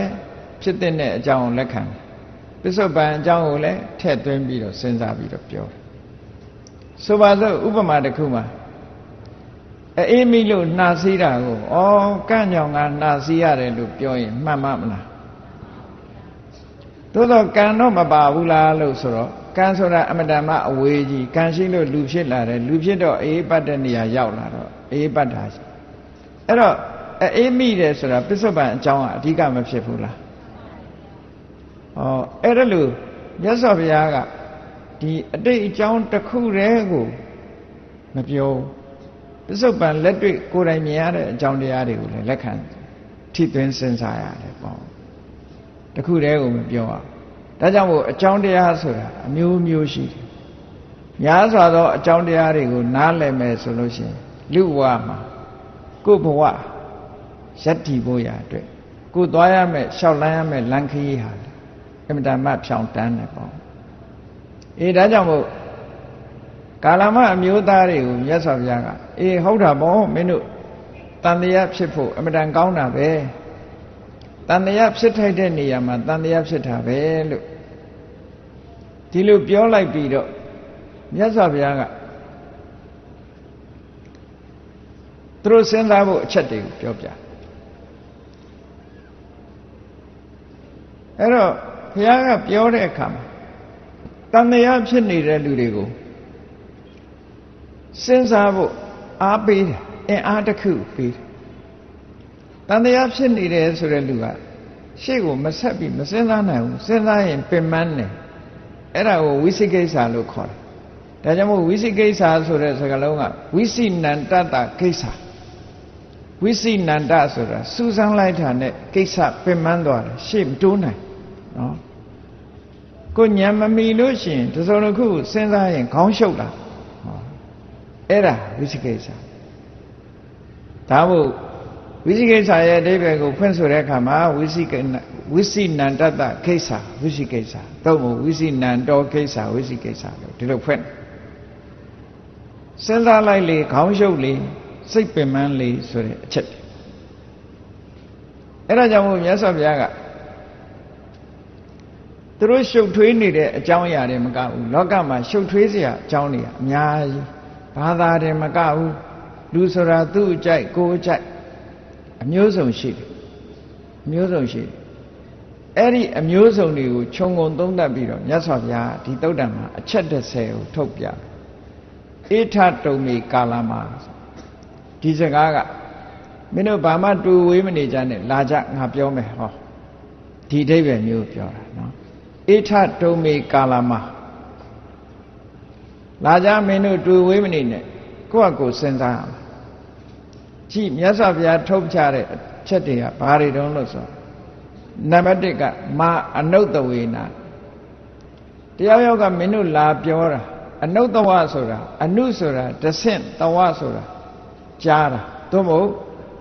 ဖြစ်တဲ့အကြောင်းကိုလက်ခံတယ် ပစ္စုပန်အကြောင်းကိုလည်းထည့်သွင်းပြီးတော့စဉ်းစားပြီးတော့ပြောတယ်ဆိုပါစို့ဥပမာတစ်ခုမှာအေးမိလို့နှာစီးတာကိုဩကန့်ညောင်ကနှာစီးရတယ်လို့ပြောရင်မှန်မမလားသို့တော့ကံတော့မပါဘူးလားလို့ဆိုတော့ကံဆိုတာအမတန်မှအဝေးကြီးကံရှိလို့လူဖြစ်လာတယ်လူဖြစ်တော့အေးပတ်တဲ့နေရာရောက်လာတော့အေးပတ်တာအဲ့တော့အေးမိတယ်ဆိုတာပစ္စုပန်အကြောင်းကအဓိကမဖြစ်ဘူးလား ဩအဲ့ဒါလို့မြတ်စွာဘုရားကဒီအတိတ်အကြောင်းတစ်ခုတည်းကိုမပြောပစ္စုပန်လက်တွေ့ကိုယ်တိုင်မြင်ရတဲ့အကြောင်းတရားတွေကိုလည်းလက်ခံထိသွင်းစဉ်းစားရတယ်ပေါ့တခုတည်းကိုမပြောအောင်ဒါကြောင့်မို့အကြောင်းတရားဆိုတာအမျိုးမျိုးရှိတယ်များစွာသောအကြောင်းတရားတွေကိုနားလည်မယ်ဆိုလို့ရှိရင်လူဘဝမှာကိုယ်ဘဝယက်တည်ဖို့ရအတွက်ကိုယ်သွားရမယ်လျှောက်လန်းရမယ်လမ်းခရီးဟာအ မြဲတမ်းဖြောင်းတန်းတယ်ပေါ့အေးဒါကြောင့်မို့ကာလမအမျိုးသားတွေကိုမြတ်စွာဘုရားကအေးဟုတ်တာပေါ့မင်းတို့တန်တရားဖြစ်ဖို့အမြဲတမ်းကောင်းတာပဲတန်တရားဖြစ်ထိုက်တဲ့နေရာမှာတန်တရားဖြစ်တာပဲလို့ဒီလိုပြောလိုက်ပြီးတော့မြတ်စွာဘုရားကသူတို့စဉ်းစားဖို့အချက်တွေကိုပြောပြအဲ့တော့ ဘုရားကပြောတဲ့အခါမှာတန်တရားဖြစ်နေတဲ့လူတွေကိုစဉ်းစားဖို့အားပေးတယ်အင်အားတစ်ခုပေးတယ်တန်တရားဖြစ်နေတယ်ဆိုတဲ့လူကရှေ့ကိုမဆက်ပြီးမစဉ်းစားနိုင်ဘူးစဉ်းစားရင်ပင်ပန်းတယ်အဲ့ဒါကိုဝိသိကိစ္စလို့ခေါ်တယ်ဒါကြောင့်မို့ဝိသိကိစ္စဆိုတဲ့စကားလုံးကဝိသိနန္တတကိစ္စဝိသိနန္တဆိုတာစူးစမ်းလိုက်တာနဲ့ကိစ္စပင်ပန်းသွားတယ်ရှေ့မတိုးနိုင် နော်ကိုညံမမီလို့ရှိရင်တစုံတစ်ခုစဉ်းစားရင်ခေါင်းရှုပ်လာအဲ့ဒါဝိသိကိစ္စဒါမို့ဝိသိကိစ္စရဲ့အဓိပ္ပာယ်ကိုဖွင့်ဆိုတဲ့အခါမှာဝိသိဝိသိနန္တတကိစ္စဝိသိကိစ္စတော့မို့ဝိသိနန္တောကိစ္စဝိသိကိစ္စလို့ဒီလိုဖွင့်စဉ်းစားလိုက်လေခေါင်းရှုပ်လေစိတ်ပင်ပန်းလေဆိုတဲ့အချက်အဲ့ဒါကြောင့်မို့မြတ်စွာဘုရားက သူတို့ရှုပ်ထွေးနေတဲ့အကြောင်းအရာတွေမကဘူးလောကမှာရှုပ်ထွေးစရာအကြောင်းတွေအများကြီးဘာသာတွေမကဘူးလူဆိုတာသူ့အကြိုက်ကိုယ်အကြိုက်အမျိုးစုံရှိတယ်အမျိုးစုံရှိတယ်အဲ့ဒီအမျိုးစုံတွေကိုခြုံငုံသုံးသပ်ပြီးတော့မြတ်စွာဘုရားဒီတုတ်တံမှာအချက်30ကိုထုတ်ပြအေထတုံမီကာလမှာဒီစကားကမင်းတို့ဘာမှတူဝေးမနေကြနဲ့လာကြငါပြောမယ်ဟောဒီအိဗယ်မျိုးပြောတာနော် အေထတုံမေကာလမှာလာကြမင်းတို့တူဝေးမနေနဲ့ကိုယ့်အကိုစဉ်းစားရမှာကြည့်မြတ်စွာဘုရားထုတ်ချတဲ့အချက်တွေကဘာတွေတုံးလို့ဆိုနံပါတ်1ကမာအနုတဝေနာတရားယောက်ကမင်းတို့လာပြောတာအနုတဝဆိုတာအနုဆိုတာတဆင့်တဝဆိုတာကြားတာသို့မဟုတ်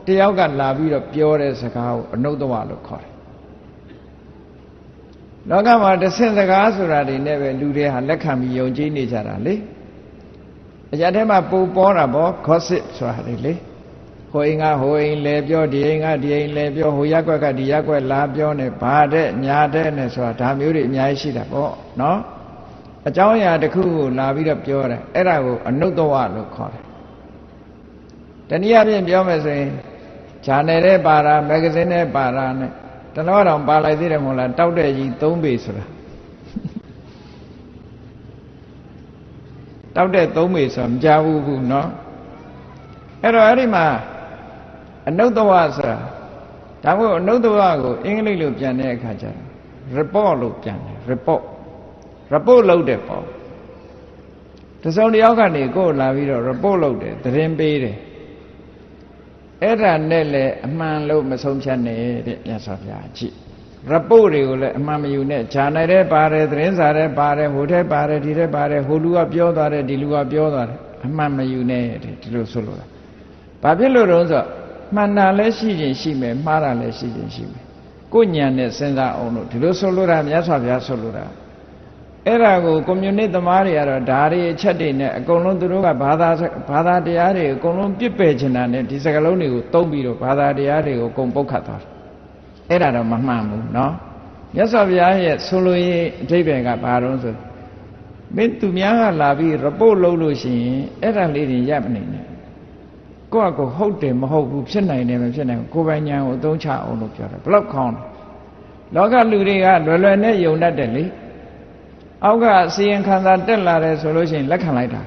တယောက်ကလာပြီးတော့ပြောတဲ့စကားကိုအနုတဝလို့ခေါ်တယ် လောကမှာတဆင့်စကားဆိုတာတွေနဲ့ပဲလူတွေဟာလက်ခံပြီးယုံကြည်နေကြတာလေအရာထဲမှာပူပေါ်တာပေါ့ gossip ဆိုတာလေလေဟိုအိမ်ကဟိုအိမ်လဲပြောဒီအိမ်ကဒီအိမ်လဲပြောဟိုရက်ွက်ကဒီရက်ွက်လာပြောနေဘာတဲ့ညာတဲ့နဲ့ဆိုတာဒါမျိုးတွေအများကြီးရှိတာပေါ့နော်အကြောင်းအရာတစ်ခုကိုလာပြီးတော့ပြောတယ်အဲ့ဒါကိုအနုတ္တဝလို့ခေါ်တယ်တနည်းအားဖြင့်ပြောမယ်ဆိုရင်ဂျာနယ်နဲ့ပါတာမဂ္ဂဇင်းနဲ့ပါတာနဲ့ တလောတောင်ပါလိုက်သေးတယ်မဟုတ်လားတောက်တဲ့ကြီး၃ပေဆိုတာတောက်တဲ့၃ပေဆိုတာမကြဘူးဘူးเนาะအဲ့တော့အဲ့ဒီမှာအနုတ္တဝဆိုတာဒါမို့အနုတ္တဝကိုအင်္ဂလိပ်လိုပြန်တဲ့အခါကျတော့ report လို့ပြန်တယ် report report လုပ်တယ်ပေါ့တစုံတယောက်ကနေကိုယ်လာပြီးတော့ report လုပ်တယ်သတင်းပေးတယ် အဲ့ဒါနဲ့လည်းအမှန်လို့မဆုံးဖြတ်နဲ့တဲ့မြတ်စွာဘုရားကြည့်ရပုတ်တွေကိုလည်းအမှန်မယူနဲ့ဂျာနယ်တဲ့ပါတယ်သတင်းစာတဲ့ပါတယ်ဟိုတဲ့ပါတယ်ဒီတဲ့ပါတယ်ဟိုလူကပြောသွားတယ်ဒီလူကပြောသွားတယ်အမှန်မယူနဲ့တဲ့ဒီလိုဆိုလို့ဘာဖြစ်လို့တော့ဆိုမှန်တာလည်းရှိခြင်းရှိမယ်မှားတာလည်းရှိခြင်းရှိမယ်ကိုညံနဲ့စဉ်းစားအောင်လို့ဒီလိုဆိုလိုတာမြတ်စွာဘုရားဆိုလိုတာ အဲ့ဒါကိုကွန်မြူနစ်သမားတွေကတော့ဓာရီအချက်တွေနဲ့အကုန်လုံးသူတို့ကဘာသာဘာသာတရားတွေအကုန်လုံးပြစ်ပယ်ချင်တာနဲ့ဒီစကားလုံးတွေကိုသုံးပြီးတော့ဘာသာတရားတွေကိုအကုန်ပုတ်ခတ်သွားတယ်အဲ့ဒါတော့မမှန်ဘူးเนาะမြတ်စွာဘုရားရဲ့ဆိုလိုရေးအဓိပ္ပာယ်ကဘာတော့ဆိုမင်းသူများကလာပြီး report လုပ်လို့ရှိရင်အဲ့ဒါလေးတွေရပ်မနေနဲ့ကိုယ့်အကိုဟုတ်တယ်မဟုတ်ဘူးဖြစ်နိုင်တယ်မဖြစ်နိုင်ဘူးကိုယ်ပိုင်ဉာဏ်ကိုအသုံးချအောင်လို့ပြောတယ်ဘလောက်ခေါင်းလောကလူတွေကလွယ်လွယ်နဲ့ယုံတတ်တယ်လေ အောက်ကအစီရင်ခံစာတက်လာတယ်ဆိုလို့ရှိရင်လက်ခံလိုက်တာ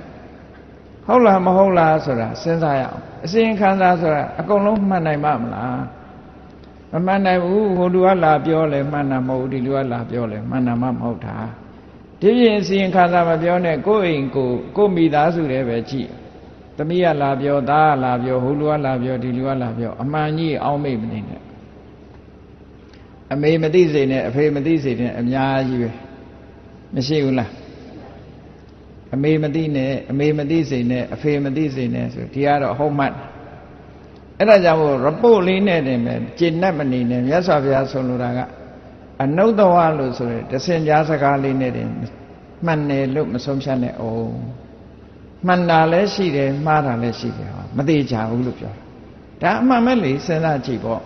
ဟုတ်လားမဟုတ်လားဆိုတာစဉ်းစားရအောင်အစီရင်ခံစာဆိုတာအကုန်လုံးမှန်နိုင်ပါမလားမမှန်နိုင်ဘူးဟိုလူကလာပြောလဲမှန်တာမဟုတ်ဒီလူကလာပြောလဲမှန်တာမှမဟုတ်တာဒီပြင်အစီရင်ခံစာမပြောနဲ့ကိုယ့်အိမ်ကိုကိုယ့်မိသားစုတွေပဲကြည့်သမီးကလာပြောသားကလာပြောဟိုလူကလာပြောဒီလူကလာပြောအမှန်ကြီးအောင်းမိတ်မနေနဲ့အမေမသိစေနဲ့အဖေမသိစေနဲ့အများကြီးပဲ မရှိဘူးလားအမေမသိနဲ့အမေမသိစေနဲ့အဖေမသိစေနဲ့ဆိုဒီကတော့ဟုတ်မှတ်အဲ့ဒါကြောင့်မို့ report လေးနဲ့တင်ပဲကျင့်တတ်မနေနဲ့မြတ်စွာဘုရားဆုံးလိုတာကအနုတ္တဝလို့ဆိုရယ်တစင်ကြားစကားလေးနဲ့တင်မှန်တယ်လို့မဆုံးဖြတ်နဲ့အောင်မှန်တာလည်းရှိတယ်မှားတာလည်းရှိတယ်ဟောမသေးကြဘူးလို့ပြောတာဒါအမှန်မဲ့လေစဉ်းစားကြည့်ပေါ့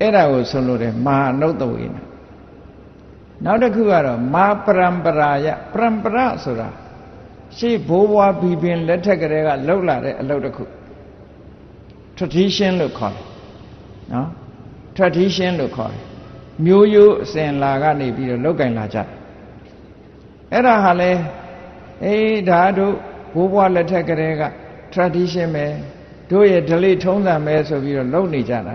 အဲ့ဒါကိုဆုံးလို့တယ်မာအနုတ္တဝေန နောက်တစ်ခုကတော့မာပရံပရာယပရံပရဆိုတာရှေ့ဘိုးဘွားဘီပင်လက်ထက်ကလေးကလှုပ်လာတဲ့အလုပ်တစ်ခု tradition လို့ခေါ်တယ်နော် tradition လို့ခေါ်တယ်မျိုးရိုးအစဉ်လာကနေပြီးတော့လောက်ကင်လာကြတယ်အဲ့ဒါဟာလဲအေးဒါတို့ဘိုးဘွားလက်ထက်ကလေးက tradition ပဲတို့ရဲ့ delay ထုံးစံပဲဆိုပြီးတော့လုပ်နေကြတာ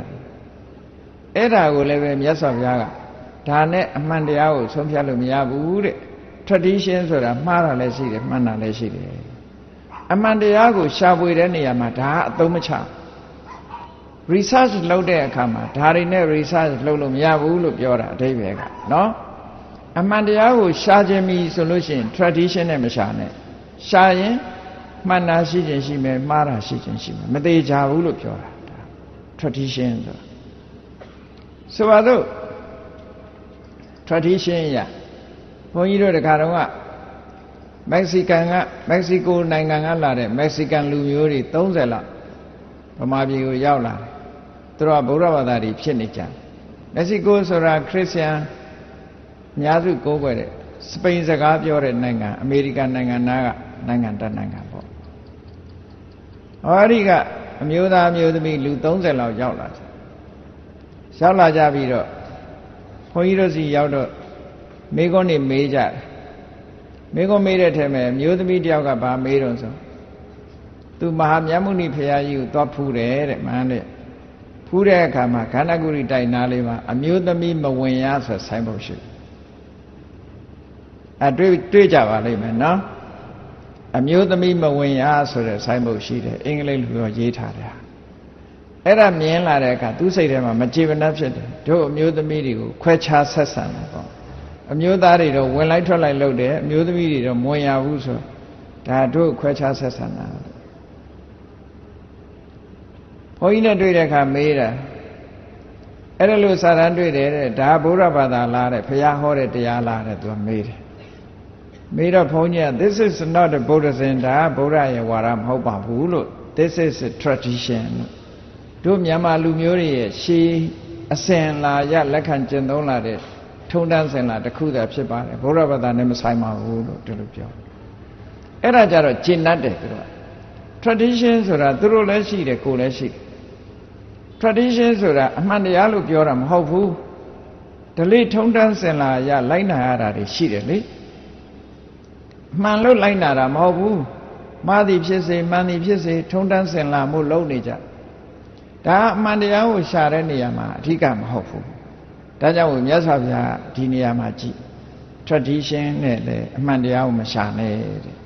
အဲ့ဒါကိုလည်းပဲမြတ်စွာဘုရားက ဒါနဲ့အမှန်တရားကိုဆုံးဖြတ်လို့မရဘူးတဲ့ tradition ဆိုတာမှားတာလည်းရှိတယ်မှန်တာလည်းရှိတယ်အမှန်တရားကိုရှာဖွေတဲ့နေရာမှာဒါအသုံးမချ research လုပ်တဲ့အခါမှာဒါတွေနဲ့ research လုပ်လို့မရဘူးလို့ပြောတာအဓိပ္ပာယ်ကနော်အမှန်တရားကိုရှာခြင်းပြီဆိုလို့ရှိရင် tradition နဲ့မရှာနဲ့ရှာရင်မှန်တာရှိခြင်းရှိမယ်မှားတာရှိခြင်းရှိမယ်မသေးကြဘူးလို့ပြောတာ tradition ဆိုတာဆိုပါတော့ tradition ရဘုန်းကြီးတို့တခါတော့ကမက္ကဆီကန်ကမက္ကဆီကိုနိုင်ငံကလာတဲ့မက္ကဆီကန်လူမျိုးတွေ30လောက်ဗမာပြည်ကိုရောက်လာတယ်သူတို့ကဗုဒ္ဓဘာသာတွေဖြစ်နေကြတယ်မက္ကဆီကိုဆိုတာခရစ်ယာန်အများစုကိုးကွယ်တဲ့စပိန်စကားပြောတဲ့နိုင်ငံအမေရိကန်နိုင်ငံနားကနိုင်ငံတနိုင်ငံပေါ့ဟောဒီကအမျိုးသားအမျိုးသမီးလူ30လောက်ရောက်လာတယ်ရောက်လာကြပြီးတော့ ဘုန်းကြီးတို့စီရောက်တော့မိကုန်းနေမေးကြတယ်မိကုန်းမေးတဲ့ထဲမှာမျိုးသမီးတယောက်ကဗာမေးတော့ဆိုသူမဟာမြတ်မုနိဖရာကြီးကိုသွားဖူးတယ်တဲ့မှန်းတဲ့ဖူးတဲ့အခါမှာခန္ဓာကိုယ်တိုင်နာလေးမှာအမျိုးသမီးမဝင်ရဆိုဆိုင်ဖို့ရှိအဲတွေ့တွေ့ကြပါလိမ့်မယ်နော်အမျိုးသမီးမဝင်ရဆိုတဲ့ဆိုင်ဖို့ရှိတယ်အင်္ဂလိပ်လိုရေးထားတယ် အဲ့ဒါမြင်လာတဲ့အခါသူ့စိတ်ထဲမှာမကြေမနပ်ဖြစ်တယ်တို့အမျိုးသမီးတွေကိုခွဲခြားဆက်ဆံတယ်ပေါ့အမျိုးသားတွေတော့ဝင်လိုက်ထွက်လိုက်လုပ်တယ်အမျိုးသမီးတွေတော့မဝင်ရဘူးဆိုဒါတို့ခွဲခြားဆက်ဆံတာဘုန်းကြီးနဲ့တွေ့တဲ့အခါမေးတာအဲ့ဒါလို့စာရန်တွေ့တယ်တဲ့ဒါဗုဒ္ဓဘာသာလားတဲ့ဘုရားဟောတဲ့တရားလားတဲ့သူကမေးတယ်မေးတော့ဘုန်းကြီးက this is not a buddhism ဒါဗုဒ္ဓရဲ့ဝါဒမဟုတ်ပါဘူးလို့ this is a tradition လို့ တို့မြန်မာလူမျိုးတွေရဲ့ရှေးအစဉ်လာရလက်ခံကျင့်သုံးလာတဲ့ထုံတန်းစင်လာတစ်ခုသာဖြစ်ပါတယ်ဘုရားဘာသာနဲ့မဆိုင်ပါဘူးလို့ဒီလိုပြောအဲ့ဒါကြတော့ကျင့်တတ်တယ်သူတို့က tradition ဆိုတာသူတို့လည်းရှိတယ်ကိုယ်လည်းရှိတယ် tradition ဆိုတာအမှန်တရားလို့ပြောတာမဟုတ်ဘူးဒလိထုံတန်းစင်လာရလိုက်နာရတာတွေရှိတယ်လေမှန်လို့လိုက်နာတာမဟုတ်ဘူးမှားသည်ဖြစ်စေမှန်သည်ဖြစ်စေထုံတန်းစင်လာမှုလုပ်နေကြ ဒါအမှန်တရားကိုရှာတဲ့နေရာမှာအဓိကမဟုတ်ဘူးဒါကြောင့်မြတ်စွာဘုရားဒီနေရာမှာကြည့် tradition နဲ့လည်းအမှန်တရားကိုမရှာနဲ့တဲ့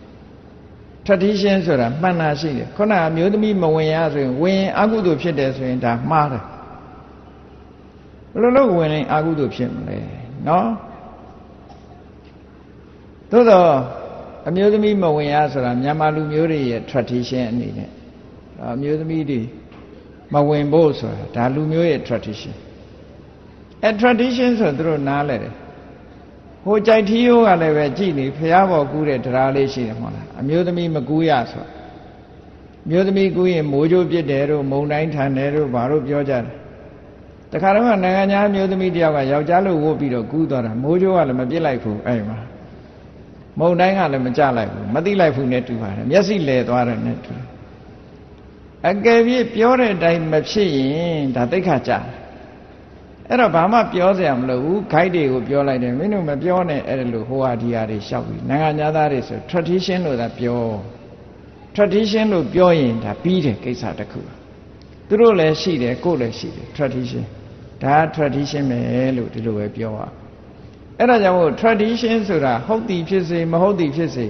tradition ဆိုတာမှန်တာရှိတယ်ခုနအမျိုးသမီးမဝင်ရဆိုရင်ဝင်အကုသိုလ်ဖြစ်တယ်ဆိုရင်ဒါမှားတယ်ဘယ်လိုလုပ်ဝင်ရင်အကုသိုလ်ဖြစ်မလဲနော်သို့တော့အမျိုးသမီးမဝင်ရဆိုတာမြန်မာလူမျိုးတွေရဲ့ tradition အနေနဲ့အမျိုးသမီးတွေ မဝင်ဖို့ဆိုတာဒါလူမျိုးရဲ့ tradition အဲ tradition ဆိုသူတို့နားလဲတယ်ဟိုကြိုက်ထီးရိုးကလည်းပဲကြည်နေဖះပေါ်ကူးတဲ့တရားလေးရှိတယ်မဟုတ်လားအမျိုးသမီးမကူးရဆိုမျိုးသမီးကူးရင်မိုးကြိုးပြစ်တယ်တို့မုံတိုင်းထန်တယ်တို့ဘာလို့ပြောကြတယ်တခါတော့နိုင်ငံခြားမျိုးသမီးတယောက်ကယောက်ျားလို့ဝုတ်ပြီးတော့ကူးသွားတာမိုးကြိုးကလည်းမပြစ်လိုက်ဘူးအဲ့မှာမုံတိုင်းကလည်းမကြလိုက်ဘူးမသိလိုက်ဘူးနဲ့တူပါတယ်မျက်စိလဲသွားတယ်နဲ့တူ အကယ်၍ပြောတဲ့အတိုင်းမဖြစ်ရင်ဒါတိတ်ခါကြအဲ့တော့ဘာမှပြောစရာမလိုဘူး guide တွေကိုပြောလိုက်တယ်မင်းတို့မပြောနဲ့အဲ့လိုဟိုဟာဒီဟာတွေရှောက်ပြီးနိုင်ငံသားတွေဆို tradition လို့သာပြော tradition လို့ပြောရင်ဒါပြီးတယ်ကိစ္စတစ်ခုသူတို့လည်းရှိတယ်ကိုယ်လည်းရှိတယ် tradition ဒါ tradition ပဲလို့ဒီလိုပဲပြောရအဲ့ဒါကြောင့်မို့ tradition ဆိုတာဟုတ်သည်ဖြစ်စေမဟုတ်သည်ဖြစ်စေ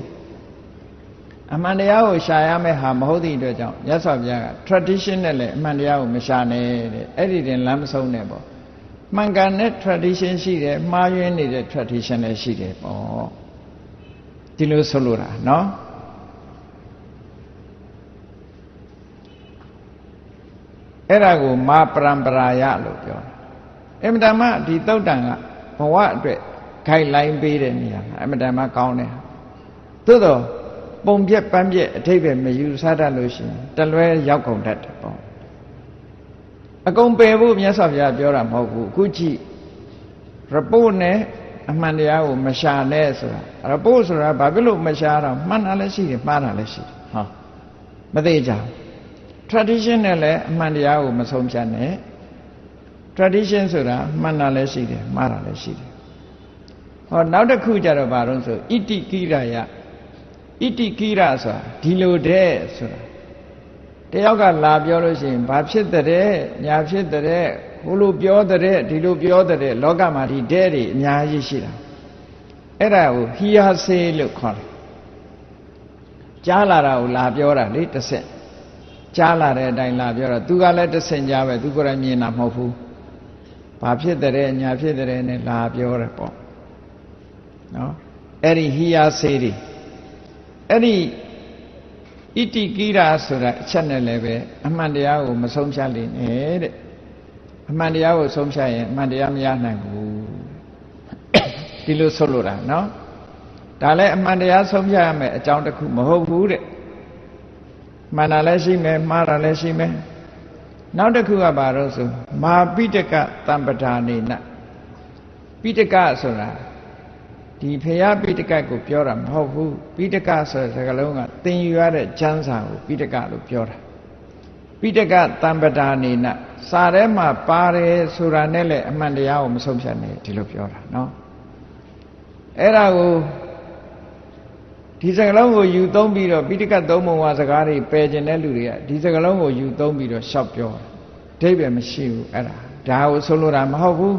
အမှန်တရားကိုရှာရမယ့်ဟာမဟုတ်သည့်အတွက်ကြောင့်မြတ်စွာဘုရားက tradition နဲ့လည်းအမှန်တရားကိုမရှာနဲ့တဲ့အဲ့ဒီတင်လမ်းမဆုံးနဲ့ပေါ့မှန်ကန်တဲ့ tradition ရှိတယ်မှားယွင်းနေတဲ့ tradition လည်းရှိတယ်ပေါ့ဒီလိုဆိုလိုတာเนาะအဲ့ဒါကိုမာပရံပရာယလို့ပြောတယ်အမတမဒီတုတ်တန်ကဘဝအတွက်ခိုင်လိုင်းပေးတဲ့နေရာမှာအမတမကောင်းတယ်သို့တော့ ပုံပြက်ပန်းပြက်အထိပ္ပယ်မယူဆတတ်လို့ရှိရင်တလွဲရောက်ကုန်တတ်တယ်ပေါ့အကုန်ပယ်ဖို့မြတ်စွာဘုရားပြောတာမဟုတ်ဘူးအခုကြည့်ရပုတ်နဲ့အမှန်တရားကိုမရှာနဲ့ဆိုတာရပုတ်ဆိုတာဘာဖြစ်လို့မရှာတော့မှန်တာလည်းရှိတယ်မှားတာလည်းရှိတယ်ဟောမသေးကြဘူး tradition နဲ့လည်းအမှန်တရားကိုမဆုံးဖြတ်နဲ့ tradition ဆိုတာမှန်တာလည်းရှိတယ်မှားတာလည်းရှိတယ်ဟောနောက်တစ်ခုကြတော့ဘာလို့ဆိုဣတိကိရယ ဣတိကိရဆိုတာဒီလိုတဲ့ဆိုတာတယောက်ကလာပြောလို့ရှိရင်ဘာဖြစ်တဲ့ညာဖြစ်တဲ့ဟိုလိုပြောတဲ့ဒီလိုပြောတဲ့လောကမှာဒီတဲ့တွေအများကြီးရှိတာအဲ့ဒါကိုဟီယာဆေးလို့ခေါ်တယ်ကြားလာတာကိုလာပြောတာလေတစ်ဆက်ကြားလာတဲ့အတိုင်းလာပြောတော့သူကလည်းတဆင်ကြားပဲသူကိုယ်တိုင်မြင်တာမဟုတ်ဘူးဘာဖြစ်တဲ့ညာဖြစ်တဲ့နဲ့လာပြောတယ်ပေါ့နော်အဲ့ဒီဟိယာစေးတွေ အဲ့ဒီဣတိကိရာဆိုတာအချက်နဲ့လည်းပဲအမှန်တရားကိုမဆုံးဖြတ်လိမ့်နဲ့တဲ့အမှန်တရားကိုဆုံးဖြတ်ရင်အမှန်တရားမရနိုင်ဘူးဒီလိုဆိုလိုတာနော်ဒါလည်းအမှန်တရားဆုံးဖြတ်ရမယ်အကြောင်းတစ်ခုမဟုတ်ဘူးတဲ့မှန်တာလည်းရှိမယ်မှားတာလည်းရှိမယ်နောက်တစ်ခုကဘာလို့ဆိုမာပိတကတံပဒါနေနပိတကဆိုတာ ဒီဖရာပိဋကတ်ကိုပြောတာမဟုတ်ဘူးပိဋကတ်ဆိုတဲ့စကားလုံးကသင်ယူရတဲ့ကျမ်းစာကိုပိဋကတ်လို့ပြောတာပိဋကတ်တံပဒါနေနစာထဲမှာပါတယ်ဆိုတာနဲ့လည်းအမှန်တရားကိုမဆုံးဖြတ်နဲ့ဒီလိုပြောတာနော်အဲ့ဒါကိုဒီစကားလုံးကိုယူသုံးပြီးတော့ပိဋကတ်သုံးပုံဝါစကားတွေပယ်ကျင်တဲ့လူတွေကဒီစကားလုံးကိုယူသုံးပြီးတော့ရှောက်ပြောတာအဓိပ္ပာယ်မရှိဘူးအဲ့ဒါဒါကိုဆုံးလို့တာမဟုတ်ဘူး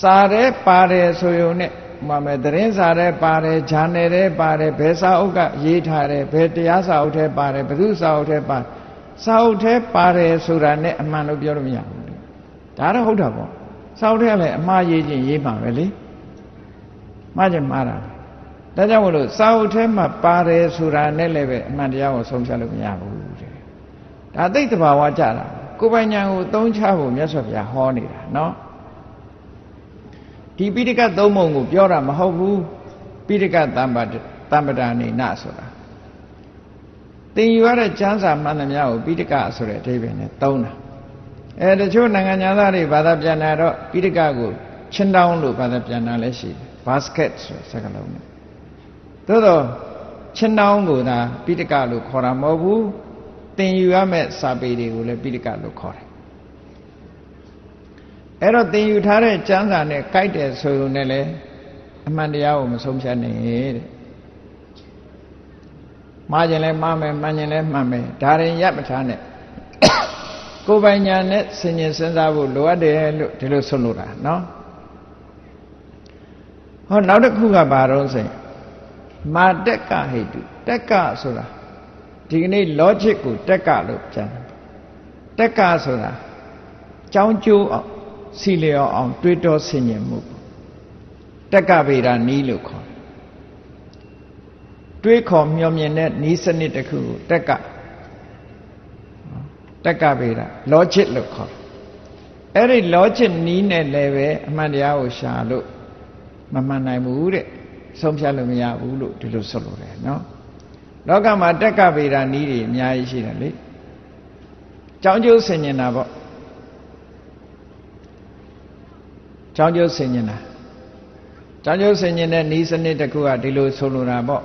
စာထဲပါတယ်ဆိုရုံနဲ့ မှမယ်သတင်းစာရဲပါတယ်ဂျာနယ်ရဲပါတယ်ဘယ်စာအုပ်ကရေးထားတယ်ဘယ်တရားစာအုပ်ထဲပါတယ်ဘယ်သူစာအုပ်ထဲပါစာအုပ်ထဲပါတယ်ဆိုတာနဲ့အမှန်လို့ပြောလို့မရဘူးဒါတော့ဟုတ်တာပေါ့စာအုပ်ထဲကလည်းအမှားရေးခြင်းရေးမှာပဲလေမှားခြင်းမှားတာဒါကြောင့်မလို့စာအုပ်ထဲမှာပါတယ်ဆိုတာနဲ့လည်းပဲအမှန်တရားကိုဆုံးဖြတ်လို့မရဘူးတဲ့ဒါသိတဲ့ဘာဝကြတာကိုယ်ပိုင်ညာကိုသုံးချဖို့မြတ်စွာဘုရားဟောနေတာနော် ဒီပိဋကတ်သုံးပုံကိုပြောတာမဟုတ်ဘူးပိဋကတ်တမ္ပတမ္ပဒါနေနဆိုတာသင်ယူရတဲ့ကျမ်းစာမှန်သမျှကိုပိဋကဆိုတဲ့အဓိပ္ပာယ်နဲ့သုံးတာအဲတချို့နိုင်ငံသားတွေဘာသာပြန်တာတော့ပိဋကကိုချင်းတောင်းလို့ဘာသာပြန်တာလည်းရှိတယ် basket ဆိုစကားလုံးနဲ့သို့တော့ချင်းတောင်းကိုသာပိဋကလို့ခေါ်တာမဟုတ်ဘူးသင်ယူရမယ့်စာပေတွေကိုလည်းပိဋကလို့ခေါ်တယ် အဲ့တော့သင်ယူထားတဲ့ကျမ်းစာနဲ့ကြိုက်တယ်ဆိုရုံနဲ့လည်းအမှန်တရားကိုမဆုံးဖြတ်နဲ့တဲ့မှားခြင်းလဲမှားမယ်မှန်ခြင်းလဲမှန်မယ်ဒါရင်ရပ်မထားနဲ့ကိုယ်ပိုင်ညာနဲ့ဆင်ញင်စဉ်းစားဖို့လိုအပ်တယ်လို့ဒီလိုဆိုလိုတာနော်ဟောနောက်တစ်ခုကဘာတော့ဆိုရင်မာတက်ကဟိတုတက်ကဆိုတာဒီကနေ့ logic ကိုတက်ကလို့ပြန်တက်ကဆိုတာကြောင်းကျိုးအောင် စီလျော်အောင် တွေးတောဆင်ញင်မှုတက်ကဗေဒနီးလို့ခေါ်တွေးခေါ်မျှော်မြင်တဲ့နီးစနစ်တစ်ခုကိုတက်ကတက္ကဗေဒ logic လို့ခေါ်တယ်အဲ့ဒီ logic နီးနဲ့လည်းပဲအမှန်တရားကိုရှာလို့မမှန်နိုင်ဘူးတဲ့ဆုံးဖြတ်လို့မရဘူးလို့ဒီလိုဆိုလိုတယ်နော်လောကမှာတက္ကဗေဒနီးတွေအများကြီးရှိတယ်လေကြောင်းကျိုးဆင်ញင်တာပေါ့ ကြောင်းကျိုးဆင်ញင်တာကြောင်းကျိုးဆင်ញင်တဲ့ဤစနစ်တစ်ခုကဒီလိုဆိုလိုတာပေါ့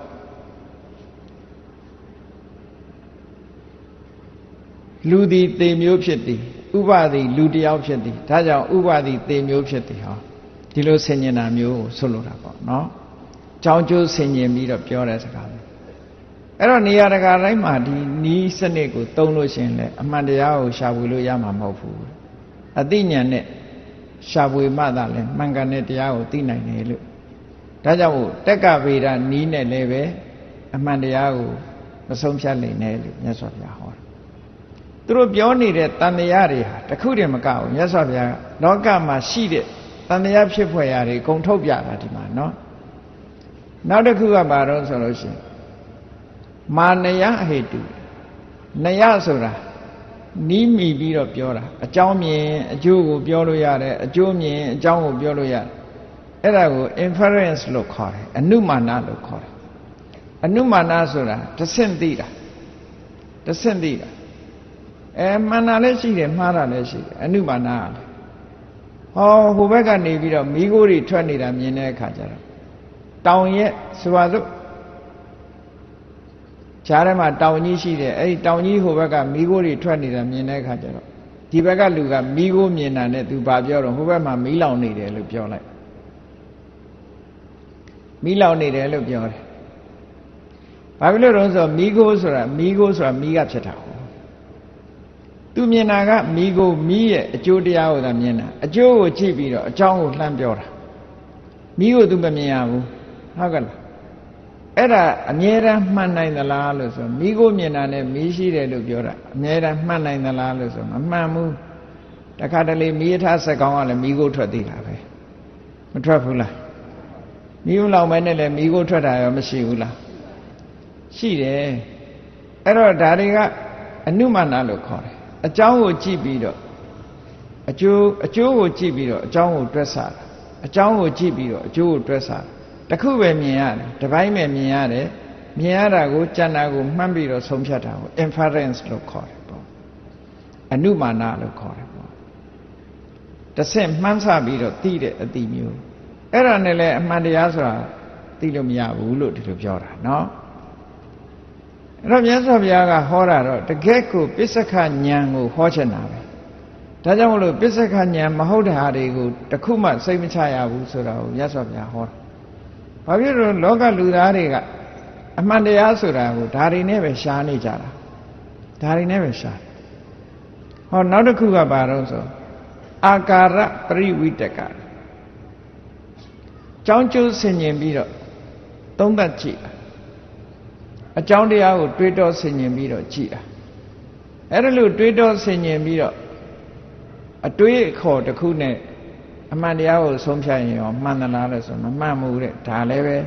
လူသည်သေမျိုးဖြစ်သည်ဥပသည်လူတယောက်ဖြစ်သည်ဒါကြောင့်ဥပသည်သေမျိုးဖြစ်သည်ဟောဒီလိုဆင်ញင်တာမျိုးကိုဆိုလိုတာပေါ့နော်ကြောင်းကျိုးဆင်ញင်ပြီးတော့ပြောတဲ့စကားပဲအဲ့တော့နေရာတကာတိုင်းမှာဒီနီးစနစ်ကိုတုံးလို့ရှင်လဲအမှန်တရားကိုရှာဖွေလို့ရမှာမဟုတ်ဘူးအသိဉာဏ်နဲ့ ရှာဖွေမှသာလဲမှန်ကန်တဲ့တရားကိုသိနိုင်တယ်လို့ဒါကြောင့်မို့တက္ကဗေဒနီးနဲ့လည်းပဲအမှန်တရားကိုမဆုံးဖြတ်နိုင်နဲ့လို့မြတ်စွာဘုရားဟောတယ်သူတို့ပြောနေတဲ့တန်တရားတွေဟာတခုတည်းမကဘူးမြတ်စွာဘုရားလောကမှာရှိတဲ့တန်တရားဖြစ်ဖွယ်ရာတွေအကုန်ထုတ်ပြတာဒီမှာနော်နောက်တစ်ခုကဘာတော့ဆိုလို့ရှိရင်မာနယဟေတုနယဆိုတာ နီးမိပြီးတော့ပြောတာအကြောင်းမြင်အကျိုးကိုပြောလို့ရတယ်အကျိုးမြင်အကြောင်းကိုပြောလို့ရတယ်အဲ့ဒါကို inference လို့ခေါ်တယ်အနုမာနလို့ခေါ်တယ်အနုမာနဆိုတာတဆင့်သိတာတဆင့်သိတာအဲမှန်တာလည်းရှိတယ်မှားတာလည်းရှိတယ်အနုမာနကလည်းဟောဟိုဘက်ကနေပြီးတော့မိခိုးတွေထွက်နေတာမြင်တဲ့အခါကျတော့တောင်ရဲ့ဆိုပါစို့ ခြားထဲမှာတောင်ကြီးရှိတယ်အဲ့ဒီတောင်ကြီးဟိုဘက်ကမိခိုးတွေထွက်နေတာမြင်တဲ့အခါကျတော့ဒီဘက်ကလူကမိခိုးမြင်တာနဲ့သူဘာပြောတော့ဟိုဘက်မှာမီးလောင်နေတယ်လို့ပြောလိုက်မီးလောင်နေတယ်လို့ပြောတယ်ဘာဖြစ်လို့လဲဆိုတော့မိခိုးဆိုတာမိခိုးဆိုတာမိကဖြစ်တာဟုတ်သူမြင်တာကမိကိုမိရဲ့အကျိုးတရားကိုသာမြင်တာအကျိုးကိုကြည့်ပြီးတော့အကြောင်းကိုလှမ်းပြောတာမိကိုသူမမြင်ရဘူးဟုတ်ကဲ့လား အဲ့ဒါအမြဲတမ်းမှန်နိုင်သလားလို့ဆိုမိကိုမြင်တာနဲ့မိရှိတယ်လို့ပြောတာအမြဲတမ်းမှန်နိုင်သလားလို့ဆိုမမှန်ဘူးတခါတလေမိရထားစကောင်းကလည်းမိကိုထွက်သေးတာပဲမထွက်ဘူးလားမိကိုလောက်မဲနဲ့လည်းမိကိုထွက်တာရောမရှိဘူးလားရှိတယ်အဲ့တော့ဒါတွေကအနုမာနလို့ခေါ်တယ်အကြောင်းကိုကြည့်ပြီးတော့အကျိုးအကျိုးကိုကြည့်ပြီးတော့အကြောင်းကိုတွက်ဆတာအကြောင်းကိုကြည့်ပြီးတော့အကျိုးကိုတွက်ဆတာ တခုပဲမြင်ရတယ်တပိုင်းပဲမြင်ရတယ်မြင်ရတာကိုကြံတာကိုမှန်းပြီးတော့ဆုံးဖြတ်တာကို inference လို့ခေါ်တယ်ပေါ့အနုမာနလို့ခေါ်တယ်ပေါ့တဆင့်မှန်းဆပြီးတော့သိတဲ့အတိမျိုးအဲ့ဒါနဲ့လည်းအမှန်တရားဆိုတာသိလို့မရဘူးလို့ဒီလိုပြောတာเนาะအဲ့တော့မြတ်စွာဘုရားကဟောတာတော့တကယ့်ကိုပစ္စကဉာဏ်ကိုဟောချင်တာပဲဒါကြောင့်မလို့ပစ္စကဉာဏ်မဟုတ်တဲ့ဟာတွေကိုတခုမှစိတ်မချရဘူးဆိုတာကိုမြတ်စွာဘုရားဟောတာ ဘာဖြစ်လို့လောကလူသားတွေကအမှန်တရားဆိုတာကိုဒါတွေနဲ့ပဲရှားနေကြတာဒါတွေနဲ့ပဲရှားဟောနောက်တစ်ခုကဘာတော့ဆိုအာကာရပရိဝိတကကြောင်းကျိုးဆင်ញင်ပြီးတော့သုံးသပ်ကြည့်အကြောင်းတရားကိုတွေးတောဆင်ញင်ပြီးတော့ကြည့်တာအဲ့ဒါလို့တွေးတောဆင်ញင်ပြီးတော့အတွေးအခေါ်တစ်ခုနဲ့ အမှန်တရားကိုဆုံးဖြတ်ရင်ရောမှန်သလားလဲဆိုမမှန်ဘူးတဲ့ဒါလည်းပဲ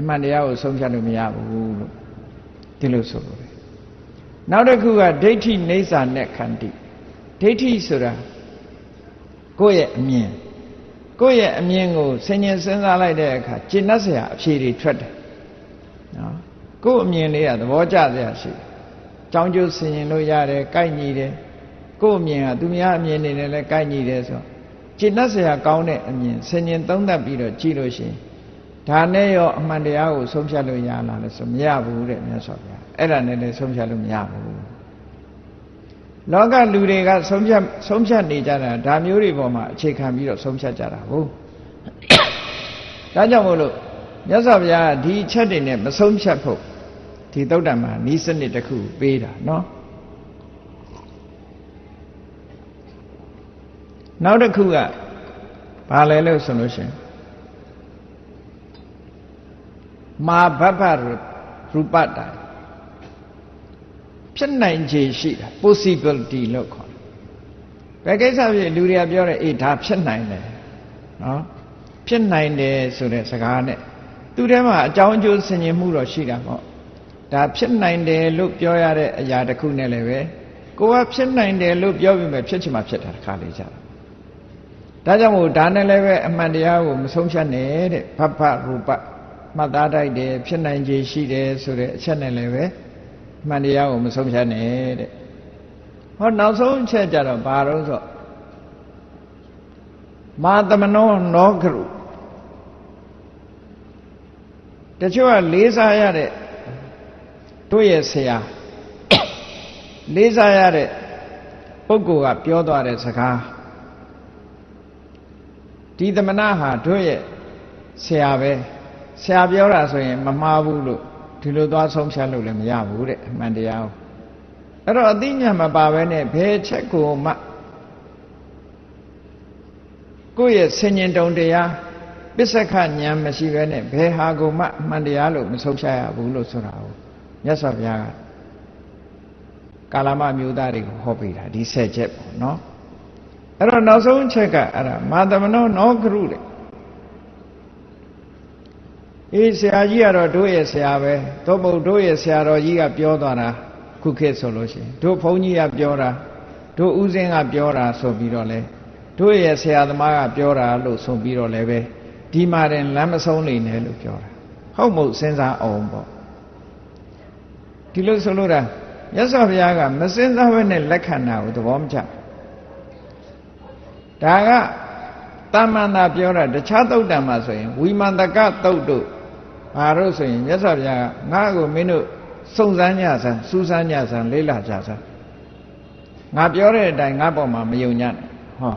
အမှန်တရားကိုဆုံးဖြတ်လို့မရဘူးလို့ဒီလိုဆိုလို့နောက်တစ်ခုကဒိဋ္ဌိနေစာနဲ့ခန္တီဒိဋ္ဌိဆိုတာကိုယ့်ရဲ့အမြင်ကိုယ့်ရဲ့အမြင်ကိုဆင်ញင်စဉ်းစားလိုက်တဲ့အခါကျင့်တတ်စရာအဖြေတွေထွက်တယ်နော်ကိုယ့်အမြင်လေးကသဘောကျစရာရှိတယ်။ကြောင်းကျိုးဆင်ရင်လို့ရတယ်၊ကိုက်ညီတယ်။ကိုယ့်အမြင်ကသူများအမြင်နေနဲ့လည်းကိုက်ညီတယ်ဆိုတော့ ကျင့်တတ်စရာကောင်းတဲ့အမြင်ဆင်ញင်သုံးသပ်ပြီးတော့ကြည့်လို့ရှိရင်ဒါနဲ့ရောအမှန်တရားကိုဆုံးဖြတ်လို့ရလားလဲဆိုမရဘူးတဲ့မြတ်စွာဘုရား။အဲ့ဒါနဲ့လည်းဆုံးဖြတ်လို့မရဘူး။လောကလူတွေကဆုံးဖြတ်ဆုံးဖြတ်နေကြတာဒါမျိုးတွေပေါ်မှာအခြေခံပြီးတော့ဆုံးဖြတ်ကြတာဟုတ်။ဒါကြောင့်မို့လို့မြတ်စွာဘုရားဒီအချက်တွေနဲ့မဆုံးဖြတ်ဖို့ဒီသုတ်တံမှာဤစနစ်တစ်ခုပေးတာเนาะ နောက်တစ်ခုကဘာလဲလို့ဆိုလို့ရှင်မာဘဗ္ဗရူပတာဖြစ်နိုင်ခြေရှိတာ possibility လို့ခေါ်တယ်ဘယ်ကိစ္စဖြစ်လူတွေကပြောတယ်အေးဒါဖြစ်နိုင်တယ်နော်ဖြစ်နိုင်တယ်ဆိုတဲ့စကားနဲ့သူထဲမှာအကြောင်းအကျိုးဆင်ခြင်မှုတော့ရှိတာပေါ့ဒါဖြစ်နိုင်တယ်လို့ပြောရတဲ့အရာတစ်ခုနဲ့လည်းပဲကိုကဖြစ်နိုင်တယ်လို့ပြောပြီးမှဖြစ်ချင်မှဖြစ်တာတစ်ခါလေးကြတာ ဒါကြောင့်မို့ဒါနဲ့လည်းပဲအမှန်တရားကိုမဆုံးဖြတ်နဲ့တဲ့ဘဘရူပမှတ်သားတိုက်တယ်ဖြစ်နိုင်ခြေရှိတယ်ဆိုတဲ့အချက်နဲ့လည်းပဲအမှန်တရားကိုမဆုံးဖြတ်နဲ့တဲ့ဟောနောက်ဆုံးအချက်ကြတော့ဘာလို့ဆိုမာသမနောနောကရုတချို့ကလေးစားရတဲ့တို့ရဲ့ဆရာလေးစားရတဲ့ပုဂ္ဂိုလ်ကပြောသွားတဲ့စကား ဒီသမဏဟာတို့ရဲ့ဆရာပဲဆရာပြောတာဆိုရင် မမှားဘူးလို့ဒီလိုသွားဆုံးဖြတ်လို့လည်းမရဘူးတဲ့အမှန်တရားကိုအဲ့တော့အသိဉာဏ်မပါဘဲနဲ့ဘယ်ချက်ကိုမှကိုယ့်ရဲ့ဆင်ញင်တုံတရားပစ္စကဉာဏ်မရှိဘဲနဲ့ဘယ်ဟာကိုမှအမှန်တရားလို့မဆုံးဖြတ်ရဘူးလို့ဆိုတာကိုမြတ်စွာဘုရားကကာလမမျိုးသားတွေကိုဟောပေးတာဒီဆက်ချက်ပေါ့နော် အဲ့တော့နောက်ဆုံးချက်ကအဲ့ဒါမာသမနောနောကရုတဲ့အေးဆရာကြီးကတော့တို့ရဲ့ဆရာပဲသို့မဟုတ်တို့ရဲ့ဆရာတော်ကြီးကပြောသွားတာခုခေတ်ဆိုလို့ရှိရင်တို့ဘုန်းကြီးကပြောတာတို့ဥစဉ်ကပြောတာဆိုပြီးတော့လဲတို့ရဲ့ဆရာသမားကပြောတာလို့ဆိုပြီးတော့လည်းပဲဒီမှာတင်လမ်းမဆုံးနေနဲ့လို့ပြောတာဟုတ်မဟုတ်စဉ်းစားအောင်ပေါ့ဒီလိုဆိုလို့တာမြတ်စွာဘုရားကမစဉ်းစားဘဲနဲ့လက်ခံတာကိုသဘောမချ ဒါကတာမန္တာပြောတာတခြားသုတ်တံမှာဆိုရင်ဝိမန္တကသုတ်တို့ဘာလို့ဆိုရင်မြတ်စွာဘုရားကငါ့ကိုမင်းတို့စုံစမ်းကြစမ်းစူးစမ်းကြစမ်းလေးလာကြစမ်းငါပြောတဲ့အတိုင်းငါပေါ်မှာမယုံညံ့ဟော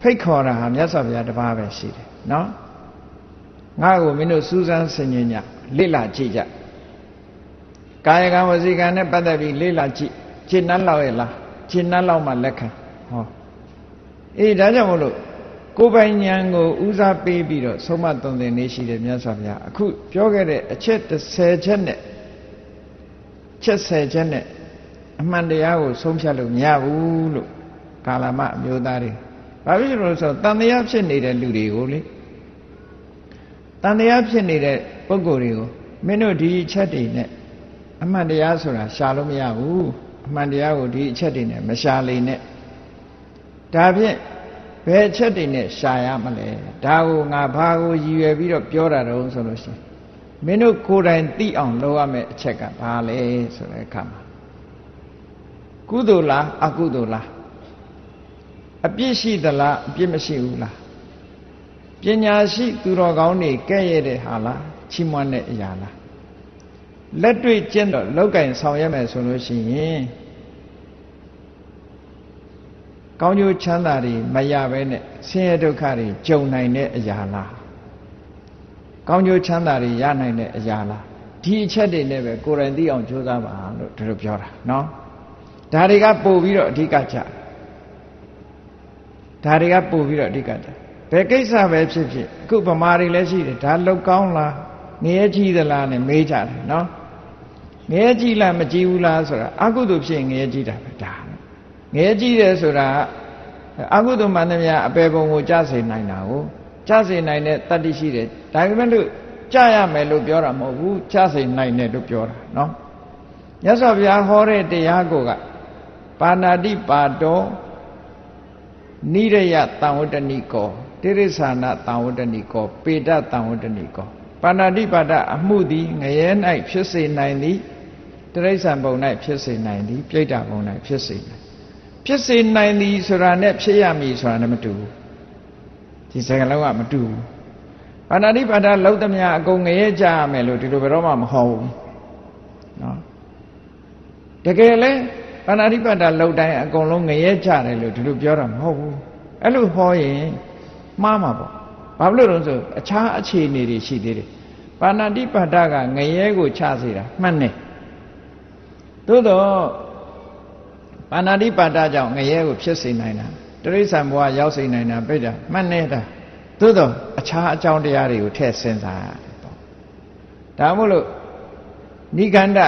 ဖိတ်ခေါ်တာဟာမြတ်စွာဘုရားတပါးပဲရှိတယ်နော်ငါ့ကိုမင်းတို့စူးစမ်းဆင်ခြင်ကြလေ့လာကြည့်ကြကာယကံဝစီကံနဲ့ပတ်သက်ပြီးလေ့လာကြည့်ရှင်းနှက်လောက်ရဲ့လားရှင်းနှက်လောက်မှလက်ခံဟော အေးဒါကြောင့်မလို့ကိုယ်ပိုင်ဉာဏ်ကိုဦးစားပေးပြီးတော့ဆုံးမသွန်သင်နေရှိတယ်မြတ်စွာဘုရားအခုပြောခဲ့တဲ့အချက်30ချက်နဲ့ချက်10ချက်နဲ့အမှန်တရားကိုဆုံးဖြတ်လို့မရဘူးလို့ကာလမအမျိုးသားတွေဘာဖြစ်လို့ဆိုတော့တန်တရားဖြစ်နေတဲ့လူတွေကိုလေတန်တရားဖြစ်နေတဲ့ပုဂ္ဂိုလ်တွေကိုမင်းတို့ဒီအချက်တွေနဲ့အမှန်တရားဆိုတာရှာလို့မရဘူးအမှန်တရားကိုဒီအချက်တွေနဲ့မရှာလိမ့်နဲ့ ဒါဖြင့်ဘယ်အချက်တွေနဲ့ရှာရမလဲဒါကိုငါဘာကိုရည်ရွယ်ပြီးတော့ပြောတာတော့ဆိုလို့ရှိရင်မင်းတို့ကိုယ်တိုင်သိအောင်လုပ်ရမယ့်အချက်ကဘာလဲဆိုတဲ့အခါမှာကုသိုလ်လားအကုသိုလ်လားအပြစ်ရှိသလားအပြစ်မရှိဘူးလားပညာရှိသူတော်ကောင်းတွေကဲ့ရဲ့တဲ့ဟာလားချီးမွမ်းတဲ့အရာလားလက်တွေ့ကျင့်တော့လောက်ကင်ဆောင်ရမယ်ဆိုလို့ရှိရင် ကောင်းကျိုးချမ်းသာတွေမရဘဲနဲ့ဆင်းရဲဒုက္ခတွေကြုံနိုင်တဲ့အရာလားကောင်းကျိုးချမ်းသာတွေရနိုင်တဲ့အရာလားဒီအချက်တွေနဲ့ပဲကိုယ်တိုင်သိအောင်ကြိုးစားပါလို့ဒီလိုပြောတာနော်ဒါတွေကပို့ပြီးတော့အဓိကကြဒါတွေကပို့ပြီးတော့အဓိကကြဘယ်ကိစ္စပဲဖြစ်ဖြစ်အခုဗမာတွေလည်းရှိတယ်ဒါလောက်ကောင်းလားငရဲကြီးသလားနဲ့မေးကြတယ်နော်ငရဲကြီးလားမကြီးဘူးလားဆိုတာအကုသိုလ်ဖြစ်ငရဲကြီးတာပဲဒါ ငရဲကြီးတယ်ဆိုတာအကုသိုလ်မှန်သမျှအပေပုံကိုကြားစေနိုင်တာကိုကြားစေနိုင်တဲ့တတ္တိရှိတယ်ဒါပေမဲ့လို့ကြားရမယ်လို့ပြောတာမဟုတ်ဘူးကြားစေနိုင်တယ်လို့ပြောတာနော်မြတ်စွာဘုရားဟောတဲ့တရားကိုကပါဏာတိပါတောနိရယတံဝတ္တနိကောတိရိစ္ဆာနတံဝတ္တနိကော ပေတတံဝတ္တနိကောပါဏာတိပါဒအမှုသည်ငရဲ၌ဖြစ်စေနိုင်သည်တိရိစ္ဆာန်ဘုံ၌ဖြစ်စေနိုင်သည်ပြိတ္တာဘုံ၌ဖြစ်စေနိုင် ဖြစ်စေနိုင်သည်ဆိုတာနဲ့ဖြစ်ရမည်ဆိုတာနဲ့မတူဘူးဒီစကားလုံးကမတူဘူးပါဏာတိပါဒလောက်သမျှအကုန်ငရဲကြရမယ်လို့ဒီလိုဘယ်တော့မှမဟောဘူးနော်တကယ်လဲပါဏာတိပါဒလောက်တိုင်းအကုန်လုံးငရဲကြတယ်လို့ဒီလိုပြောတာမဟုတ်ဘူးအဲ့လိုဟောရင်မှားမှာပေါ့ဘာလို့လဲဆိုအခြားအခြေအနေတွေရှိသေးတယ်ပါဏာတိပါဒကငရဲကိုချစေတာမှန်တယ်သို့တော့ ပါဏာတိပါဒကြောင့်ငရဲကိုဖြစ်စေနိုင်တာတရိစ္ဆာန်ဘဝရောက်စေနိုင်တာပြိတ္တာမှန်နေတာသို့တော့အခြားအကြောင်းတရားတွေကိုထည့်စဉ်းစားရတယ်ပေါ့ဒါမို့လို့နိဂန္ဓ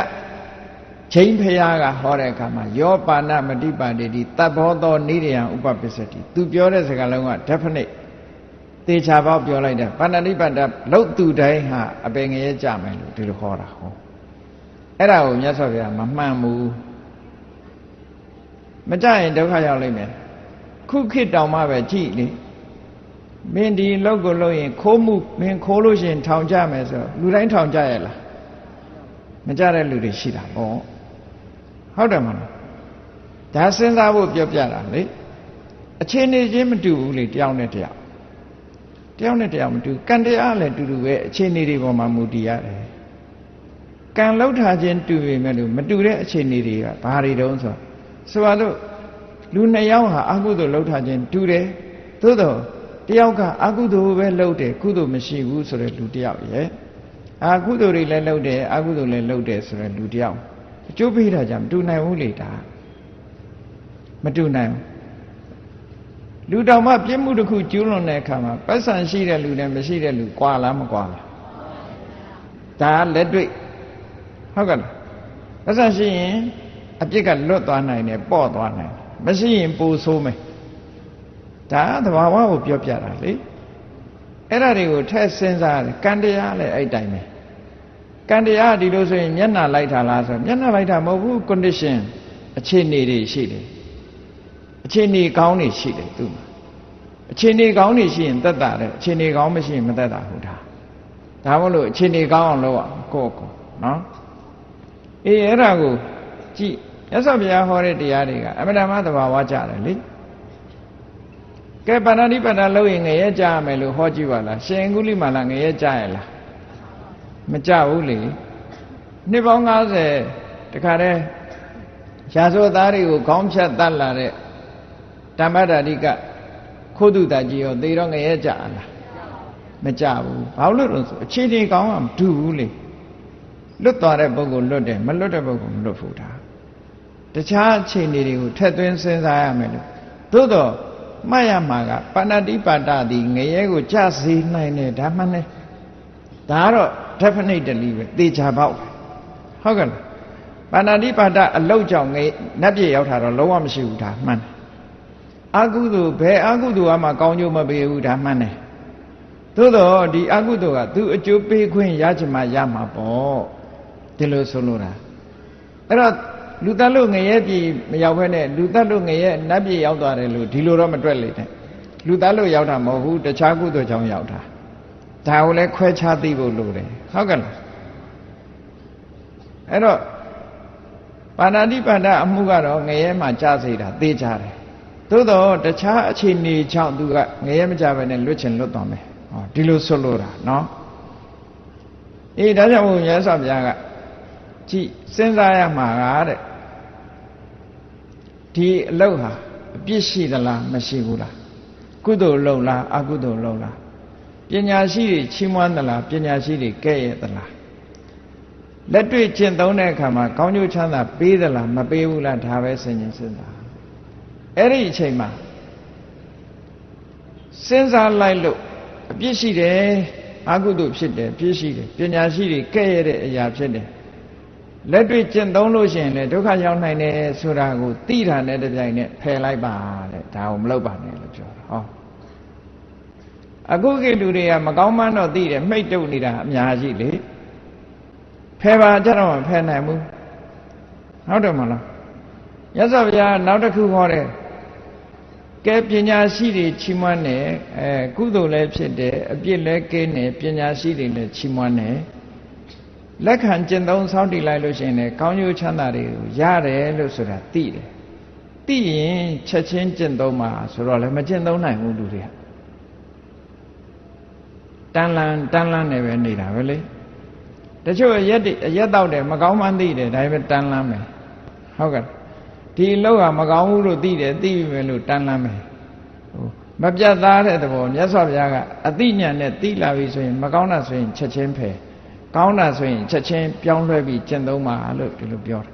ချိန်ဖရာကဟောတဲ့အခါမှာယောပါဏမတိပါတိတိတဘောသောနိရိယံဥပပစ္စတိသူပြောတဲ့စကားလုံးက definite သေချာပေါက်ပြောလိုက်တယ်ပါဏာတိပါဒလောက်သူတိုင်းဟာအပင်ငရဲကြမယ်လို့ဒီလိုဟောတာဟောအဲ့ဒါကိုမြတ်စွာဘုရားမမှန်ဘူး မကြရင်ဒုက္ခရောက်လိမ့်မယ်ခုခေတ်တောင်မှပဲကြည့်လေမင်းဒီလောက်ကိုလို့ရင်ခိုးမှုမင်းခိုးလို့ရှိရင်ထောင်ကြမယ်ဆိုလူတိုင်းထောင်ကြရဲ့လားမကြတဲ့လူတွေရှိတာပေါ့ဟုတ်တယ်မလားဒါစဉ်းစားဖို့ပြောပြတာလေအခြေအနေချင်းမတူဘူးလေတယောက်နဲ့တယောက်တယောက်နဲ့တယောက်မတူကံတရားလည်းတူတူပဲအခြေအနေတွေပေါ်မှာမူတည်ရတယ်ကံလောက်ထားခြင်းတူပေမဲ့လို့မတူတဲ့အခြေအနေတွေကဘာတွေတုံးဆို ဆိုပါတော့လူနှစ်ယောက်ဟာအကုသိုလ်လောက်ထားခြင်းတူတယ်သို့တော့တယောက်ကအကုသိုလ်ပဲလုပ်တယ်ကုသိုလ်မရှိဘူးဆိုတဲ့လူတယောက်ရဲ့အာကုသိုလ်တွေလည်းလုပ်တယ်အကုသိုလ်လည်းလုပ်တယ်ဆိုတဲ့လူတယောက်အကျိုးပေးတာကြမတူနိုင်ဘူးလေဒါမတူနိုင်ဘူးလူတော်မှပြစ်မှုတစ်ခုကျူးလွန်တဲ့အခါမှာပတ်စံရှိတဲ့လူနဲ့မရှိတဲ့လူကွာလားမကွာလားဒါလက်တွေ့ဟုတ်ကဲ့ပတ်စံရှိရင် အပြစ်ကလွတ်သွားနိုင်တယ်ပေါ့သွားနိုင်မရှိရင်ပူဆိုးမယ်ဒါသဘာဝကိုပြောပြတာလေအဲ့ဒါတွေကိုထည့်စဉ်းစားတယ်ကံတရားလည်းအဲ့တိုင်းပဲကံတရားဒီလိုဆိုရင်မျက်နှာလိုက်တာလားဆိုမျက်နှာလိုက်တာမဟုတ်ဘူး condition အခြေအနေတွေရှိတယ်အခြေအနေကောင်းတွေရှိတယ်သူ့မှာအခြေအနေကောင်းတွေရှိရင်သက်တာတယ်အခြေအနေကောင်းမရှိရင်မသက်တာဟုတ်တာဒါမို့လို့အခြေအနေကောင်းအောင်လုပ်အောင်ကိုယ့်ကိုယ်နော်အေးအဲ့ဒါကိုကြည့် မြတ်စွာဘုရားဟောတဲ့တရားတွေကအမှန်တမ်းသဘာဝကြတယ်လေကဲပါဏာတိပါဏာလို့ရင်ငရဲကြရမယ်လို့ဟောကြည့်ပါလားရှင်ကုလိမာလာငရဲကြရလားမကြဘူးလေနှစ်ပေါင်း90တခါတည်းရာဇဝသားတွေကိုခေါင်းဖြတ်တတ်လာတဲ့ဓမ္မဒါတိကခိုးသူတကြီးရောသေတော့ငရဲကြလားမကြဘူးဘာလို့လို့ဆိုအခြေအနေကောင်းမှမတူဘူးလေလွတ်သွားတဲ့ပုဂ္ဂိုလ်လွတ်တယ်မလွတ်တဲ့ပုဂ္ဂိုလ်မလွတ်ဘူးဒါ တခြားအခြေအနေတွေကိုထည့်သွင်းစဉ်းစားရမယ်လို့သို့တော့မှတ်ရမှာကပါဏာတိပါဒသည်ငရဲကိုကြစေနိုင်တယ်ဒါမှနဲ့ဒါကတော့ definitely ပဲသေချာပေါက်ဟုတ်ကဲ့လားပါဏာတိပါဒအလောက်ကြောင့်ငနတ်ပြေရောက်တာတော့လုံးဝမရှိဘူးဒါမှန်တယ်အကုသိုလ်ဘယ်အကုသိုလ်ကမှကောင်းကျိုးမပေးဘူးဒါမှန်တယ်သို့တော့ဒီအကုသိုလ်ကသူအကျိုးပေးခွင့်ရချင်မှရမှာပေါ့ဒီလိုဆိုလို့တာအဲ့တော့ လူတတ်လို့ငရဲပြည်မရောက်ဘဲနဲ့လူတတ်လို့ငရဲနတ်ပြည်ရောက်သွားတယ်လို့ဒီလိုတော့မတွက်လေတဲ့လူတတ်လို့ရောက်တာမဟုတ်ဘူးတခြားကုသိုလ်ကြောင့်ရောက်တာဒါကိုလည်းခွဲခြားသိဖို့လိုတယ်ဟုတ်ကဲ့လားအဲ့တော့ပါဏာတိပါဒအမှုကတော့ငရဲမှာကြားစေတာသိကြတယ်သို့တော့တခြားအခြေအနေကြောင့်သူကငရဲမကြဘဲနဲ့လွတ်ချင်လွတ်သွားမယ်ဟောဒီလိုဆွလို့တာနော်အေးဒါကြောင့်ဘုရားဆောဘုရားကကြည်စဉ်းစားရမှာကတဲ့ ဒီအလုတ်ဟာအပြစ်ရှိသလားမရှိဘူးလားကုသိုလ်လုပ်လားအကုသိုလ်လုပ်လားပညာရှိတွေချီးမွမ်းသလားပညာရှိတွေကဲ့ရဲ့သလားလက်တွေ့ကျင့်သုံးတဲ့အခါမှာကောင်းကျိုးချမ်းသာပေးသလားမပေးဘူးလားဒါပဲစဉ်းကျင်စဉ်းစားအဲ့ဒီအချိန်မှာစဉ်းစားလိုက်လို့အပြစ်ရှိတယ်အကုသိုလ်ဖြစ်တယ်ပြစ်ရှိတယ်ပညာရှိတွေကဲ့ရဲ့တဲ့အရာဖြစ်တယ် လက်တွေ့ကျင့်သုံးလို့ရှိရင်လည်းဒုက္ခရောက်နိုင်တယ်ဆိုတာကိုသိတာနဲ့တပြိုင်နက်ဖယ်လိုက်ပါတဲ့ဒါကိုမလုပ်ပါနဲ့လို့ပြောတာဟောအခုကိလူတွေကမကောင်းမှန်းတော့သိတယ်မှိတ်တုပ်နေတာအများကြီးလေဖယ်ပါကြတော့မဖယ်နိုင်ဘူးဟုတ်တယ်မလားရသော်ဗျာနောက်တစ်ခုဟောတယ်ကဲပညာရှိတွေချီးမွမ်းတယ်အဲကုသိုလ်လည်းဖြစ်တယ်အပြစ်လည်းကင်းတယ်ပညာရှိတွေလည်းချီးမွမ်းတယ် လက်ခံကျင့်သုံးဆောင်းတည်လိုက်လို့ရှိရင်လည်းကောင်းကျိုးချမ်းသာတွေကိုရတယ်လို့ဆိုတာသိတယ်သိရင်ချက်ချင်းကျင့်သုံးမှာဆိုတော့လည်းမကျင့်သုံးနိုင်ဘူးလူတွေကတန်လန်တန်လန်နေပဲနေတာပဲလေတချို့ရက်ရက်တော့တယ်မကောင်းမှန်းသိတယ်ဒါပေမဲ့တန်လန်မယ်ဟုတ်ကဲ့ဒီလောက်ကမကောင်းဘူးလို့သိတယ်သိပြီမယ်လို့တန်လန်းမယ်ဟိုမပြတ်သားတဲ့သဘောမြတ်စွာဘုရားကအသိဉာဏ်နဲ့သိလာပြီဆိုရင်မကောင်းတာဆိုရင်ချက်ချင်းဖယ် ကောင်းတာဆိုရင်ချက်ချင်းပြောင်းလဲပြီးကျင့်သုံးပါလို့ဒီလိုပြောတယ်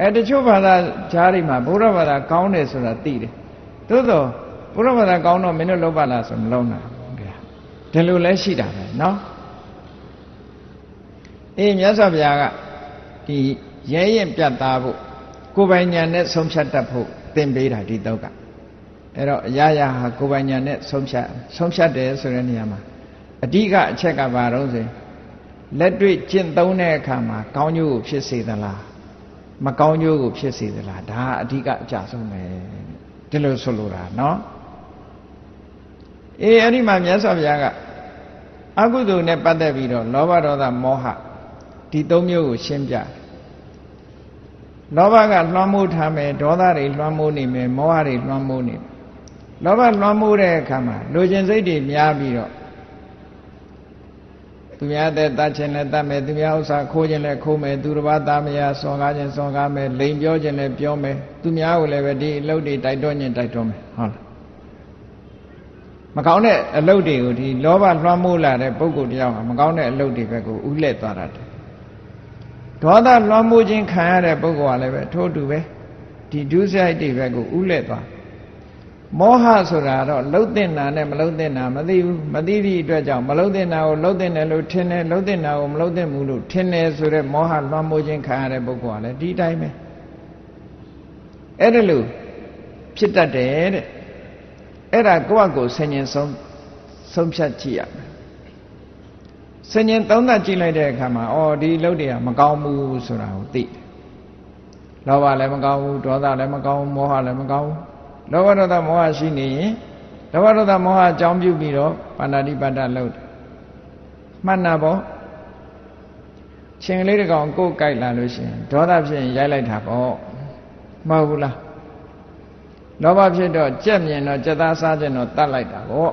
အဲတချို့ဘာသာဂျားတွေမှာဘုရားဘာသာကောင်းတယ်ဆိုတာသိတယ်သို့တော့ဘုရားဘာသာကောင်းတော့မင်းတို့လုံးပါလားဆိုမလုံးနိုင်ဘူးဗျာဒီလိုလဲရှိတာပဲเนาะအေးမြတ်စွာဘုရားကဒီရဲရင်ပြတ်သားဖို့ကိုယ်ပိုင်ညာနဲ့ဆုံးဖြတ်တတ်ဖို့သင်ပေးတာဒီတော့ကအဲ့တော့အရာရာဟာကိုယ်ပိုင်ညာနဲ့ဆုံးဖြတ်ဆုံးဖြတ်တယ်ဆိုတဲ့နေရာမှာအဓိကအချက်ကဘာတော့ဆို လက်တွေ့ကျင့်သုံးတဲ့အခါမှာကောင်းကျိုးကိုဖြစ်စေသလားမကောင်းကျိုးကိုဖြစ်စေသလားဒါအဓိကအကြဆုံးပဲဒီလိုဆိုလိုတာနော်အေးအဲ့ဒီမှာမြတ်စွာဘုရားကအကုသိုလ်နဲ့ပတ်သက်ပြီးတော့လောဘဒေါသမောဟဒီသုံးမျိုးကိုရှင်းပြလောဘကလွှမ်းမိုးထားမယ်ဒေါသတွေလွှမ်းမိုးနေမယ်မောဟတွေလွှမ်းမိုးနေမယ်လောဘလွှမ်းမိုးတဲ့အခါမှာလူကျင်စိတ်တွေများပြီးတော့ သူများတဲ့တတ်ခြင်းနဲ့တတ်မယ်သူများဥစ္စာခိုးခြင်းနဲ့ခိုးမယ်သူတစ်ပါးသားမယားစော်ကားခြင်းစော်ကားမယ်လိန်ပြောခြင်းနဲ့ပြောမယ်သူများကိုလည်းပဲဒီအလုပ်တွေတိုက်တွန်းခြင်းတိုက်တွန်းမယ်ဟုတ်လားမကောင်းတဲ့အလုပ်တွေကိုဒီလောဘလွှမ်းမိုးလာတဲ့ပုဂ္ဂိုလ်တယောက်ဟာမကောင်းတဲ့အလုပ်တွေဘက်ကိုဥလှည့်သွားတာတယ်ဒေါသလွှမ်းမိုးခြင်းခံရတဲ့ပုဂ္ဂိုလ်ကလည်းပဲထို့တူပဲဒီဒုစရိုက်တွေဘက်ကိုဥလှည့်သွား မောဟဆိုတာတော့လှုပ်တင်တာနဲ့မလှုပ်တင်တာမသိဘူးမသိသည့်အတွက်ကြောင့်မလှုပ်တင်တာကိုလှုပ်တင်တယ်လို့ထင်တယ်လှုပ်တင်တာကိုမလှုပ်တင်ဘူးလို့ထင်တယ်ဆိုတော့မောဟလွှမ်းမိုးခြင်းခံရတဲ့ပုဂ္ဂိုလ်ကလည်းဒီတိုင်းပဲအဲ့ဒါလို့ဖြစ်တတ်တယ်တဲ့အဲ့ဒါကိုယ့်အကိုဆင်ញင်ဆုံးဆုံးဖြတ်ကြည့်ရမယ်ဆင်ញင်သုံးသပ်ကြည့်လိုက်တဲ့အခါမှာအော်ဒီလုပ်တွေကမကောင်းဘူးဆိုတာကိုသိတယ်လောဘလည်းမကောင်းဘူးဒေါသလည်းမကောင်းဘူးမောဟလည်းမကောင်းဘူး လောဘဒေါသမောဟရှိနေရင်လောဘဒေါသမောဟအကြောင်းပြုပြီးတော့ပါဏာတိပါဒလုပ်တယ်မှတ်နာပေါ့ရှင်ကလေးတကောင်ကိုယ်ကြိုက်လာလို့ရှိရင်ဒေါသဖြစ်ရင်ရိုက်လိုက်တာပေါ့မဟုတ်ဘူးလားလောဘဖြစ်တော့ကြက်မြင်တော့ကြက်သားစားခြင်းတော့တတ်လိုက်တာပေါ့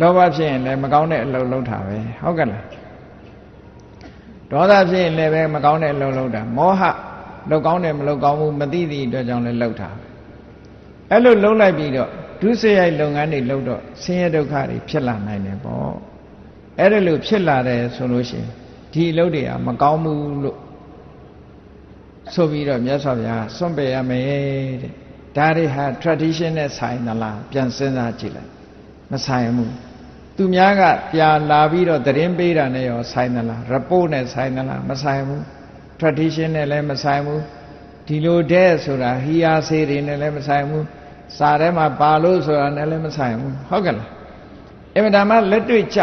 လောဘဖြစ်ရင်လည်းမကောင်းတဲ့အလုပ်လုပ်တာပဲဟုတ်ကဲ့လားဒေါသဖြစ်ရင်လည်းပဲမကောင်းတဲ့အလုပ်လုပ်တာမောဟလောက်ကောင်းတယ်မလောက်ကောင်းဘူးမသိသည့်အတွက်ကြောင့်လည်းလုပ်တာ အဲ့လိုလုပ်လိုက်ပြီးတော့ဒုစရိုက်လုပ်ငန်းတွေလုပ်တော့ဆင်းရဲဒုက္ခတွေဖြစ်လာနိုင်တယ်ပေါ့အဲ့ဒါလို့ဖြစ်လာတယ်ဆိုလို့ရှိရင်ဒီအလုပ်တွေကမကောင်းဘူးလို့ဆိုပြီးတော့မြတ်စွာဘုရားစွန့်ပယ်ရမယ်တဲ့ဒါတွေဟာ tradition နဲ့ဆိုင်သလားပြန်စဉ်းစားကြည့်လိုက်မဆိုင်ဘူးသူများကပြာလာပြီးတော့သတင်းပေးတာနဲ့ရောဆိုင်သလား report နဲ့ဆိုင်သလားမဆိုင်ဘူး tradition နဲ့လည်းမဆိုင်ဘူးဒီလိုတဲ့ဆိုတာဟီယာစေတွေနဲ့လည်းမဆိုင်ဘူး စာထဲမှာပါလို့ဆိုတာနဲ့လည်းမဆိုင်ဘူးဟုတ်ကဲ့လားအမှန်တမ်းလက်တွေ့ကြ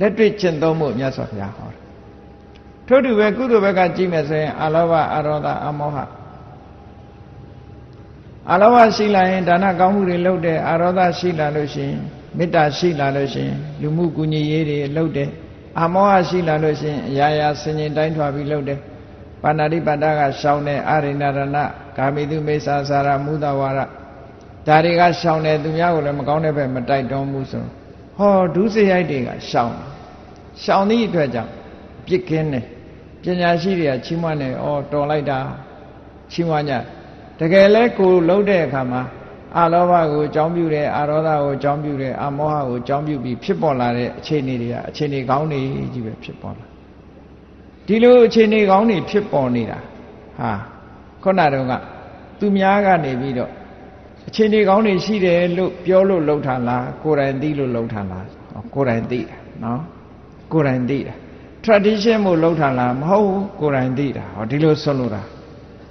လက်တွေ့ကျင့်သုံးမှုမြတ်စွာဘုရားဟောတယ်ထို့တူပဲကုသိုလ်ဘက်ကကြည့်မယ်ဆိုရင်အလောဘအရောဒအမောဟအလောဘရှိလာရင်ဒါနကောင်းမှုတွေလုပ်တယ်အရောဒရှိလာလို့ရှိရင်မေတ္တာရှိလာလို့ရှိရင်လူမှုကူညီရေးတွေလုပ်တယ်အမောဟရှိလာလို့ရှိရင်အရာရာဆင်ញင်တိုင်းထွာပြီးလုပ်တယ် ပါဏာတိပါဒကရှောင်းတယ်အရိဏရဏကာမိတုမိစ္ဆာစာရမုဒဝါရဒါတွေကရှောင်းတယ်သူများကိုလည်းမကောင်းတဲ့ဘက်မတိုက်တွန်းဘူးဆိုဟောဒုစရိုက်တွေကရှောင်းရှောင်းသည့်အတွက်ကြောင့်ပြစ်ကင်းတယ်ပညာရှိတွေကချီးမွမ်းတယ်ဩတော်လိုက်တာချီးမွမ်းကြတကယ်လဲကိုလှုပ်တဲ့အခါမှာအလောဘကိုအကြောင်းပြုတယ်အာရောဒကိုအကြောင်းပြုတယ်အမောဟကိုအကြောင်းပြုပြီးဖြစ်ပေါ်လာတဲ့အခြေအနေတွေကအခြေအနေကောင်းတွေကြီးပဲဖြစ်ပေါ်လာ ဒီလိုအခြေအနေကောင်းတွေဖြစ်ပေါ်နေတာဟာခုနတုန်းကသူများကနေပြီးတော့အခြေအနေကောင်းတွေရှိတယ်လို့ပြောလို့လှုပ်ထားလားကိုယ်တိုင်သိလို့လှုပ်ထားလားကိုယ်တိုင်သိတာနော်ကိုယ်တိုင်သိတာ tradition မို့လှုပ်ထားလားမဟုတ်ဘူးကိုယ်တိုင်သိတာဟောဒီလိုဆွလို့တာ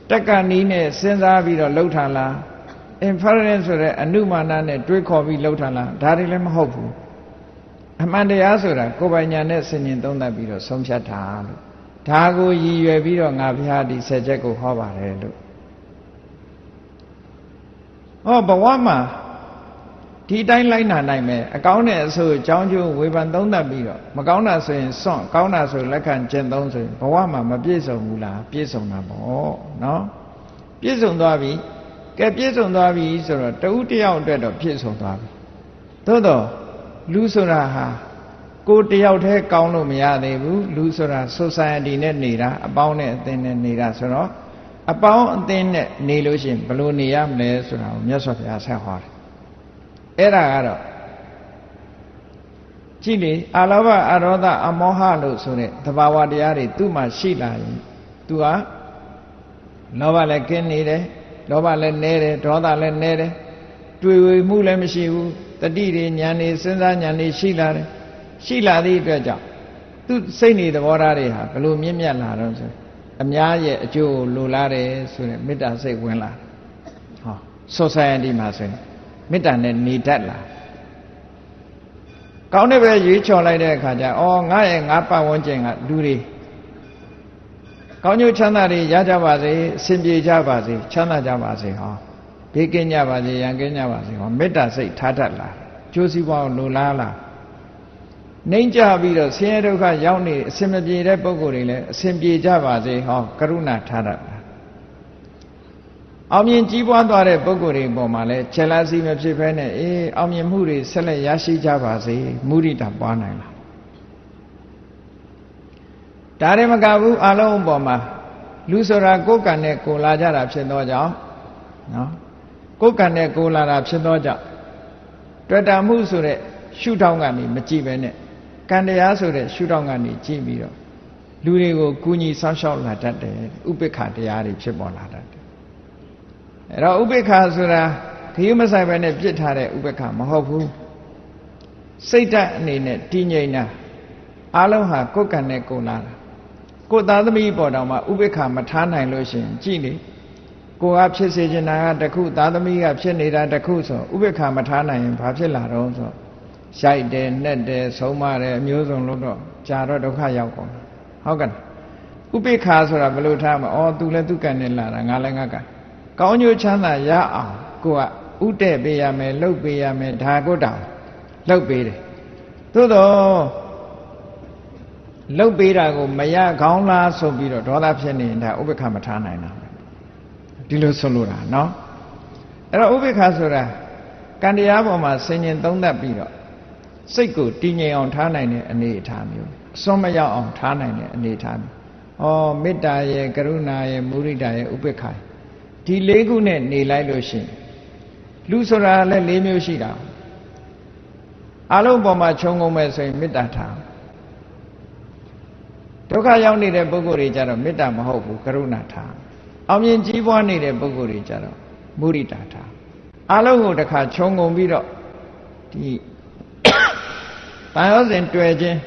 တက်ကနီးနဲ့စဉ်းစားပြီးတော့လှုပ်ထားလား inference ဆိုတဲ့အနုမာနနဲ့တွေးခေါ်ပြီးလှုပ်ထားလားဒါတွေလည်းမဟုတ်ဘူးအမှန်တရားဆိုတာကိုယ်ပိုင်ညာနဲ့ဆင်ញင်သုံးသပ်ပြီးတော့ဆုံးဖြတ်တာလို့ ဒါကိုရည်ရွယ်ပြီးတော့ငါဘုရားဒီဆက်ချက်ကိုဟောပါတယ်လို့ဟောဘဝမှာဒီတိုင်းလိုက်နာနိုင်မယ်အကောင်းနဲ့အဆိုးအကြောင်းကျိုးဝေဖန်သုံးသပ်ပြီးတော့မကောင်းတာဆိုရင်စွန့်ကောင်းတာဆိုလက်ခံကျင့်သုံးဆိုရင်ဘဝမှာမပြည့်စုံဘူးလားပြည့်စုံတာပေါ့နော်ပြည့်စုံသွားပြီကဲပြည့်စုံသွားပြီဆိုတော့တဦးတယောက်အတွက်တော့ပြည့်စုံသွားပြီသို့တော့လူဆိုတာဟာ ကိုတယောက်တည်းကောင်းလို့မရသေးဘူးလူဆိုတာ society နဲ့နေတာအပေါင်းနဲ့အသင်းနဲ့နေတာဆိုတော့အပေါင်းအသင်းနဲ့နေလို့ရှိရင်ဘယ်လိုနေရမလဲဆိုတာကိုမြတ်စွာဘုရားဆက်ဟောတယ်အဲ့ဒါကတော့ကြည့်လေအာလောဘအရောဒအမောဟလို့ဆိုတဲ့သဘာဝတရားတွေသူ့မှာရှိလာရင် तू ဟာလောဘလည်းကင်းနေတယ်လောဘလည်းနည်းတယ်ဒေါသလည်းနည်းတယ်တွေ့ဝေမှုလည်းမရှိဘူးတတိတွေဉာဏ်တွေစဉ်းစားဉာဏ်တွေရှိလာတယ် ရှိလာသည့်အတွက်ကြောင့်သူစိတ်နေသဘောထားတွေဟာဘလို့မြင့်မြတ်လာတော့ဆိုအများရဲ့အကျိုးလိုလားတယ်ဆိုတဲ့မေတ္တာစိတ်ဝင်လာဟော society မှာဆိုရင်မေတ္တာနဲ့နေတတ်လာကောင်းတဲ့ပဲရွေးချော်လိုက်တဲ့အခါကျအော်ငါရဲ့ငါပတ်ဝန်းကျင်ကလူတွေကောင်းကျိုးချမ်းသာတွေရကြပါစေအစဉ်ပြေကြပါစေချမ်းသာကြပါစေဟောဘေးကင်းကြပါစေရန်ကင်းကြပါစေဟောမေတ္တာစိတ်ထားတတ်လားကျိုးစည်းပွားကိုလိုလားလား နှိမ့်ကြပြီးတော့ဆင်းရဲဒုက္ခရောက်နေအစဉ်မပြေတဲ့ပုံကိုယ်တွေလည်းအစဉ်ပြေကြပါစေဟောကရုဏာထားတတ်လားအောင်မြင်ကြီးပွားသွားတဲ့ပုံကိုယ်တွေပေါ်မှာလည်းချက်လားစီမဖြစ်ဘဲနဲ့အေးအောင်မြင်မှုတွေဆက်လက်ရရှိကြပါစေမုရိဒပွားနိုင်လားဒါရင်မကဘူးအလုံးပေါ်မှာလူဆိုတာကိုယ်ကံနဲ့ကိုလာကြတာဖြစ်သောကြောင့်နော်ကိုယ်ကံနဲ့ကိုလာတာဖြစ်သောကြောင့်တွေ့တာမှုဆိုတဲ့ရှုထောင့်ကနေမကြည့်ပဲနဲ့ ကံတရားဆိုတဲ့ရှုထောင့်ကနေကြည့်ပြီးတော့လူတွေကိုကူညီဆောက်ရှောက်လာတတ်တယ်ဥပိ္ပခတရားတွေဖြစ်ပေါ်လာတတ်တယ်အဲ့တော့ဥပိ္ပခဆိုတာခရီးမဆိုင်ပဲနဲ့ပြစ်ထားတဲ့ဥပိ္ပခမဟုတ်ဘူးစိတ်ဓာတ်အနေနဲ့တည်ငြိမ်တာအလုံးဟာကိုယ်ကံနဲ့ကိုလာတာကိုသားသမီးပေါ်တော်မှာဥပိ္ပခမထားနိုင်လို့ရှိရင်ကြည်လေကိုကဖြစ်စေချင်တာကတခုသားသမီးကဖြစ်နေတာတခုဆိုဥပိ္ပခမထားနိုင်ရင်ဘာဖြစ်လာတော့ဆို ရိုက်တယ်နှက်တယ်ဆုံးမတယ်အမျိုးစုံလို့တော့ကြာတော့ဒုက္ခရောက်ကုန်ဟုတ်ကဲ့ဥပိ္ပခဆိုတာဘယ်လိုထားမလဲဩသူလည်းသူကံနဲ့လာတာငါလည်းငါကံကောင်းကျိုးချမ်းသာရအောင်ကိုကဥတဲ့ပေးရမယ်လှုပ်ပေးရမယ်ဒါကိုတောင်လှုပ်ပေးတယ်သို့တော့လှုပ်ပေးတာကိုမရကောင်းလားဆိုပြီးတော့ဒေါသဖြစ်နေတာဥပိ္ပခမထားနိုင်တာဒီလိုဆိုလိုတာเนาะအဲ့တော့ဥပိ္ပခဆိုတာကံတရားပေါ်မှာဆင်ញင်သုံးသပ်ပြီးတော့ စိတ်ကိုတည်ငြိမ်အောင်ထားနိုင်တဲ့အနေအထားမျိုးအစွန်းမရောက်အောင်ထားနိုင်တဲ့အနေအထားမျိုးဩမေတ္တာရဲ့ကရုဏာရဲ့မုရိဒာရဲ့ဥပိ္ပခာဒီလေးခုနဲ့နေလိုက်လို့ရှိရင်လူဆိုတာလည်း၄မျိုးရှိတာအလုံးပေါ်မှာခြုံငုံမဲ့ဆိုရင်မေတ္တာထားဒုက္ခရောက်နေတဲ့ပုဂ္ဂိုလ်တွေကြတော့မေတ္တာမဟုတ်ဘူးကရုဏာထားအောင်မြင်ကြီးပွားနေတဲ့ပုဂ္ဂိုလ်တွေကြတော့မုရိတာထားအလုံးကိုတစ်ခါခြုံငုံပြီးတော့ဒီ တန်ရောစဉ်တွေ့ခြင်း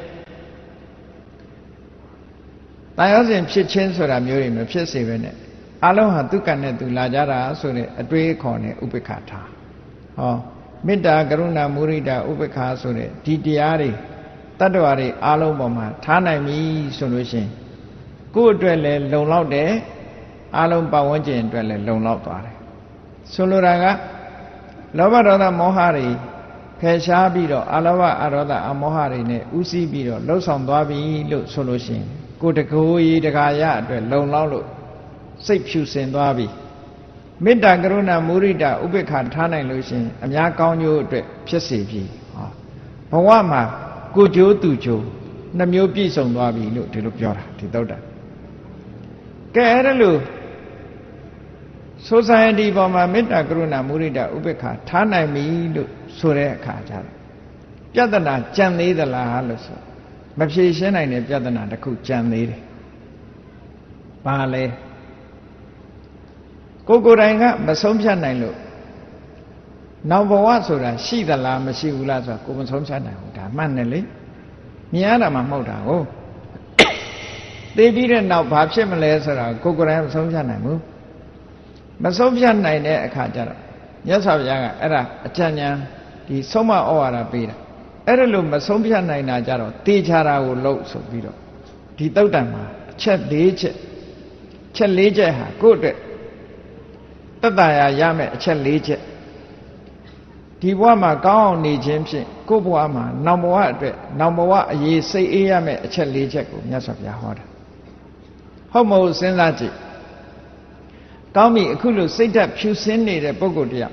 တန်ရောစဉ်ဖြစ်ခြင်းဆိုတာမျိုးတွေမဖြစ်စေပဲနဲ့အလုံးဟာသူကံနဲ့သူလာကြတာဆိုတဲ့အတွေးခေါ်နဲ့ဥပိ္ပခထားဟောမေတ္တာကရုဏာမုရိဒာဥပိ္ပခာဆိုတဲ့ဒီတရားတွေတတ္တဝါတွေအားလုံးပေါ်မှာထားနိုင်ပြီဆိုလို့ရှိရင်ကိုယ့်အတွက်လည်းလုံလောက်တယ်အားလုံးပတ်ဝန်းကျင်အတွက်လည်းလုံလောက်သွားတယ်ဆိုလိုတာကလောဘဒေါသမောဟတွေဖ ယ်ရှားပြီးတော့အလောဘအရောဒအမောဟတွေနဲ့ဥစည်းပြီးတော့လှုပ်ဆောင်သွားပြီလို့ဆိုလို့ရှိရင်ကိုတကိုးကြီးတကာရအတွက်လုံလောက်လို့စိတ်ဖြူစင်သွားပြီမေတ္တာကရုဏာမုရိဒဥပေက္ခထားနိုင်လို့ရှိရင်အများကောင်းကျိုးအတွက်ဖြစ်စေပြီဟောဘဝမှာကိုကျိုးသူကျိုးနှမျိုးပြည့်စုံသွားပြီလို့ဒီလိုပြောတာဒီသုတ်တာကဲအဲ့ဒါလို့ society ပေါ်မှာမေတ္တာကရုဏာမုရိဒဥပေက္ခထားနိုင်ပြီလို့ ဆိုတဲ့အခါကျတော့ပြဿနာကြံသေးသလားလို့ဆိုမဖြေရှင်းနိုင်တဲ့ပြဿနာတစ်ခုကြံသေးတယ်။ဘာလဲကိုကိုယ်တိုင်ကမဆုံးဖြတ်နိုင်လို့နောက်ဘဝဆိုတာရှိသလားမရှိဘူးလားဆိုတာကိုမဆုံးဖြတ်နိုင်ဘူးဒါမှန်တယ်လေမြင်ရတာမှမဟုတ်တာဟုတ်သိပြီးတဲ့နောက်ဘာဖြစ်မလဲဆိုတာကိုကိုယ်တိုင်မဆုံးဖြတ်နိုင်ဘူးမဆုံးဖြတ်နိုင်တဲ့အခါကျတော့မြတ်စွာဘုရားကအဲ့ဒါအကြံဉာဏ် ဒီဆုံးမဩဝါဒပေးတာအဲ့ဒါလို့မဆုံးဖြတ်နိုင်တာကြတော့တေချာတာကိုလုပ်ဆိုပြီးတော့ဒီတုတ်တန်မှာအချက်၄ချက်ချက်၄ချက်ဟာကိုယ့်အတွက်တတရာရမယ်အချက်၄ချက်ဒီဘဝမှာကောင်းအောင်နေခြင်းဖြင့်ကိုယ့်ဘဝမှာနောင်ဘဝအတွက်နောင်ဘဝအရေးစိတ်အေးရမယ်အချက်၄ချက်ကိုမြတ်စွာဘုရားဟောတာဟုတ်မဟုတ်စဉ်းစားကြည့်ကောင်းပြီအခုလို့စိတ်ဓာတ်ဖြူစင်းနေတဲ့ပုဂ္ဂိုလ်တရား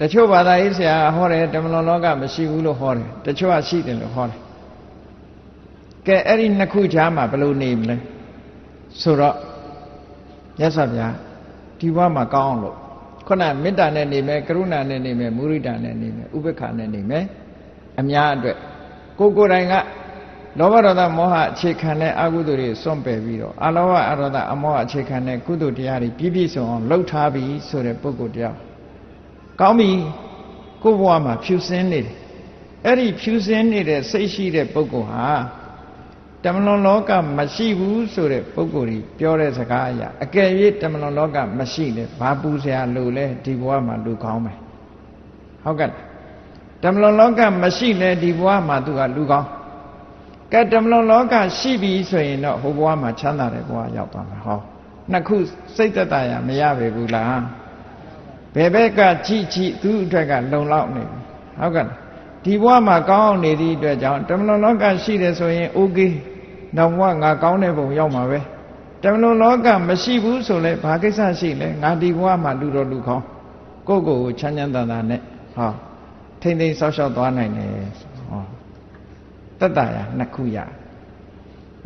တချို့ဘာသာရေးဆရာဟောတယ်တမလွန်လောကမရှိဘူးလို့ဟောတယ်တချို့ကရှိတယ်လို့ဟောတယ်ကဲအဲ့ဒီနှစ်ခုကြားမှာဘယ်လိုနေမလဲဆိုတော့မြတ်စွာဘုရားဒီဘဝမှာကောင်းအောင်လို့ခုနမေတ္တာနဲ့နေမယ်ကရုဏာနဲ့နေမယ်မုရိဒာနဲ့နေမယ်ဥပေက္ခနဲ့နေမယ်အများအတွက်ကိုကိုယ်တိုင်ကလောဘဒေါသမောဟအခြေခံတဲ့အကုသိုလ်တွေစွန့်ပယ်ပြီးတော့အလောဘအရောဒအမောဟအခြေခံတဲ့ကုသိုလ်တရားတွေပြည့်ပြည့်စုံအောင်လှုပ်ထားပြီးဆိုတဲ့ပုဂ္ဂိုလ်တရား ကောင်းပြီကိုယ့်ဘဝမှာဖြူစင်းနေတယ်အဲ့ဒီဖြူစင်းနေတဲ့စိတ်ရှိတဲ့ပုဂ္ဂိုလ်ဟာတမလွန်လောကမရှိဘူးဆိုတဲ့ပုဂ္ဂိုလ်ကြီးပြောတဲ့စကားအရာအကယ်၍တမလွန်လောကမရှိလေဘာပူစရာလိုလဲဒီဘဝမှာလူကောင်းမယ်ဟုတ်ကဲ့တမလွန်လောကမရှိလေဒီဘဝမှာသူကလူကောင်းကဲတမလွန်လောကရှိပြီဆိုရင်တော့ဟိုဘဝမှာချမ်းသာတဲ့ဘဝရောက်သွားမှာဟောနှစ်ခုစိတ်သက်သာရမရပေဘူးလား ဘယ်ဘက်ကကြည့်ကြည့်သူ့အတွက်ကလုံလောက်နေပြီဟုတ်ကဲ့ဒီဘဝမှာကောင်းအောင်နေသည့်အတွက်ကြောင့်တမလွန်လောကရှိတယ်ဆိုရင် okay နောက်ဘဝငါကောင်းတဲ့ဘုံရောက်မှာပဲတမလွန်လောကမရှိဘူးဆိုလဲဘာကိစ္စရှိလဲငါဒီဘဝမှာလူတော်လူကောင်းကိုယ့်ကိုယ်ကိုချမ်းချမ်းသာသာနဲ့ဟောထိမ့်သိမ်းဆောက်ရှောက်သွားနိုင်တယ်ဟောတတ္တရာနှစ်ခုရ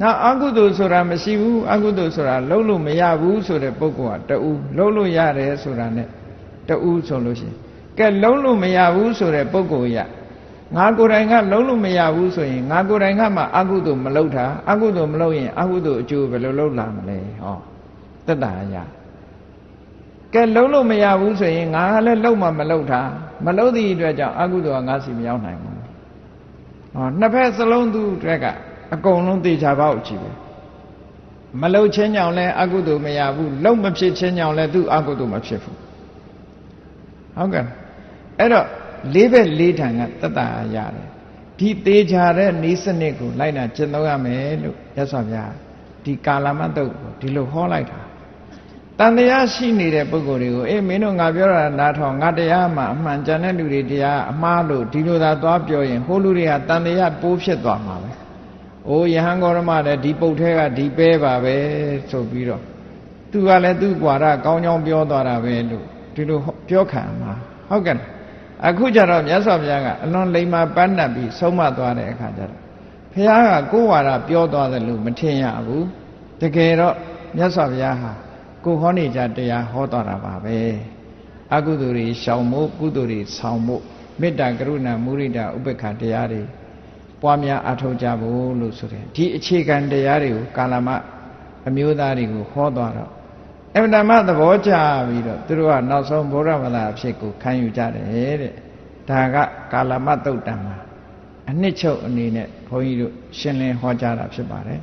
နောက်အကုသိုလ်ဆိုတာမရှိဘူးအကုသိုလ်ဆိုတာလုံးလို့မရဘူးဆိုတဲ့ပုဂ္ဂိုလ်ကတူလုံးလို့ရတယ်ဆိုတာ ਨੇ တူဆိုလို့ရှိရင်ကဲလုံးလို့မရဘူးဆိုတဲ့ပုဂ္ဂိုလ်ရငါကိုယ်တိုင်ကလုံးလို့မရဘူးဆိုရင်ငါကိုယ်တိုင်ကမှအကုသိုလ်မလုပ်တာအကုသိုလ်မလုပ်ရင်အကုသိုလ်အကျိုးဘယ်လိုလုပ်လာမလဲဟောတတ္တရာကဲလုံးလို့မရဘူးဆိုရင်ငါလည်းလုံးမှမလုံးတာမလုံးသည့်အတွက်ကြောင့်အကုသိုလ်ကငါစီမရောက်နိုင်ဘူးဟောနှစ်ဖက်စလုံးသူတွေကအကုန်လုံးသိချပေါက်ကြည့်ပဲမလုံချင်းကြောင့်လည်းအကုသိုလ်မရဘူးလုံမဖြစ်ချင်းကြောင့်လည်းသူအကုသိုလ်မဖြစ်ဘူး ဟုတ်ကဲ့အဲ့တော့လေးဘက်လေးထံကတတ္တရတယ်ဒီသေးချာတဲ့ဤစနစ်ကိုလိုက်နာကျင့်သုံးရမယ်လို့ရသော်ဗျာဒီကာလမတုတ်ကိုဒီလိုဟောလိုက်တာတန်တရားရှိနေတဲ့ပုဂ္ဂိုလ်တွေကိုအေးမင်းတို့ငါပြောတာနားထောင်ငါတရားမှအမှန်ကြံတဲ့လူတွေတရားအမှားလို့ဒီလိုသာသွားပြောရင်ဟိုလူတွေကတန်တရားပိုးဖြစ်သွားမှာပဲ။အိုးယဟန်ကောရမလည်းဒီပုတ်ထဲကဒီပဲပါပဲဆိုပြီးတော့သူကလည်းသူ့ကွာရကောင်းကောင်းပြောသွားတာပဲလို့ ဒီလိုပြောခံမှာဟုတ်ကဲ့အခုကျတော့မြတ်စွာဘုရားကအလွန်လိမ္မာပန်းတတ်ပြီးဆုံးမသွားတဲ့အခါကျတော့ဘုရားကကိုယ်ဝါဒပြောသွားတယ်လို့မထင်ရဘူးတကယ်တော့မြတ်စွာဘုရားဟာကိုဟောနေကြတရားဟောတော်တာပါပဲအကုသိုလ်တွေရှောင်ဖို့ကုသိုလ်တွေဆောင်ဖို့မေတ္တာကရုဏာမုရိဒဥပေက္ခတရားတွေပွားများအထောက်ကြဖို့လို့ဆိုတယ်ဒီအခြေခံတရားတွေကိုကာလမအမျိုးသားတွေကိုဟောသွားတော့ အမှန်တမ်းသဘောကျပြီးတော့သူတို့ကနောက်ဆုံးဗုဒ္ဓဘာသာအဖြစ်ကိုခံယူကြတယ်တဲ့ဒါကကာလမတုတ်တံမှာအနှစ်ချုပ်အနေနဲ့ဘုန်းကြီးတို့ရှင်းလင်းဟောကြားတာဖြစ်ပါတယ်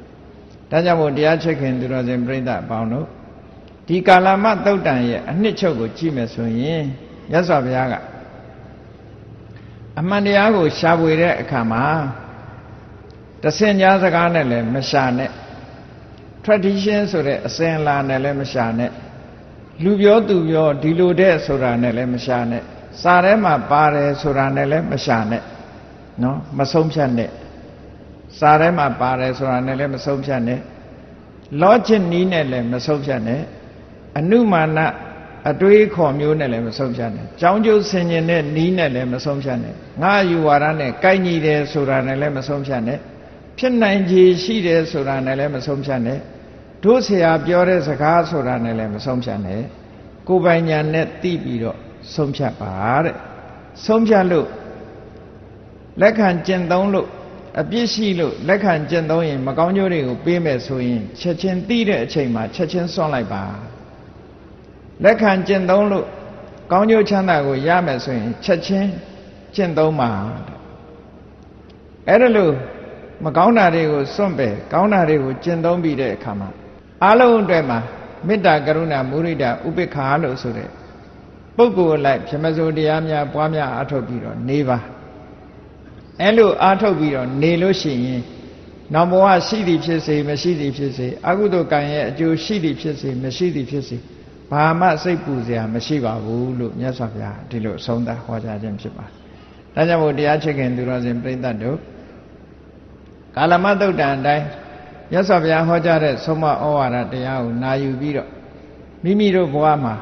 ဒါကြောင့်မို့တရားချက်ခင်သူတော်စင်ပြိဿအပေါင်းတို့ဒီကာလမသုတ်တန်ရဲ့အနှစ်ချုပ်ကိုကြည့်မယ်ဆိုရင်မြတ်စွာဘုရားကအမှန်တရားကိုရှားပွေတဲ့အခါမှာတဆင်ကြားစကားနဲ့လည်းမရှာနဲ့ tradition ဆိုတဲ့အစဉ်အလာနဲ့လည်းမရှာနဲ့လူပြောသူပြောဒီလိုတဲ့ဆိုတာနဲ့လည်းမရှာနဲ့စာထဲမှာပါတယ်ဆိုတာနဲ့လည်းမရှာနဲ့နော်မဆုံးဖြတ်နဲ့စာထဲမှာပါတယ်ဆိုတာနဲ့လည်းမဆုံးဖြတ်နဲ့ logic နီးနဲ့လည်းမဆုံးဖြတ်နဲ့အနုမာနအတွေးခေါ်မျိုးနဲ့လည်းမဆုံးဖြတ်နဲ့။ကြောင်းကျိုးဆင်ញင်တဲ့နီးနဲ့လည်းမဆုံးဖြတ်နဲ့။ငါယူဝါဒနဲ့ကိုက်ညီတယ်ဆိုတာနဲ့လည်းမဆုံးဖြတ်နဲ့။ဖြစ်နိုင်ခြေရှိတယ်ဆိုတာနဲ့လည်းမဆုံးဖြတ်နဲ့။ တို့ဆရာပြောတဲ့စကားဆိုတာနဲ့လည်းမဆုံးဖြတ်နဲ့။ကိုယ်ပိုင်ညာနဲ့သိပြီးတော့ဆုံးဖြတ်ပါတဲ့။ဆုံးဖြတ်လို့လက်ခံကျင့်သုံးလို့အပြစ်ရှိလို့လက်ခံကျင့်သုံးရင်မကောင်းကျိုးတွေကိုပေးမယ်ဆိုရင်ချက်ချင်းသိတဲ့အချိန်မှာချက်ချင်းစွန့်လိုက်ပါ။လက်ခံကျင့်သုံးလို့ကောင်းကျိုးချမ်းသာကိုရမယ်ဆိုရင်ချက်ချင်းကျင့်သုံးပါအဲ့ဒါလို့မကောင်းတာတွေကိုစွန့်ပယ်ကောင်းတာတွေကိုကျင့်သုံးပြီးတဲ့အခါမှာ အလုံးအတွက်မှာမေတ္တာကရုဏာမုရိဒဥပေက္ခာလို့ဆိုတဲ့ပုဂ္ဂိုလ်လိုက်ပြမစိုးတရားများပွားများအားထုတ်ပြီးတော့နေပါအဲ့လိုအားထုတ်ပြီးတော့နေလို့ရှိရင်နောက်ဘဝရှိသည်ဖြစ်စေမရှိသည်ဖြစ်စေအကုသိုလ်ကံရဲ့အကျိုးရှိသည်ဖြစ်စေမရှိသည်ဖြစ်စေဘာမှစိတ်ပူစရာမရှိပါဘူးလို့မြတ်စွာဘုရားဒီလိုအဆုံးသတ်ဟောကြားခြင်းဖြစ်ပါတယ်။ဒါကြောင့်မို့တရားချစ်ခင်သူတော်စင်ပြိဿတ်တို့ကာလမတုတ်တန်အတိုင်း မြတ်စွာဘုရားဟောကြားတဲ့ဆုံးမဩဝါဒတရားကိုနာယူပြီးတော့မိမိတို့ဘဝမှာ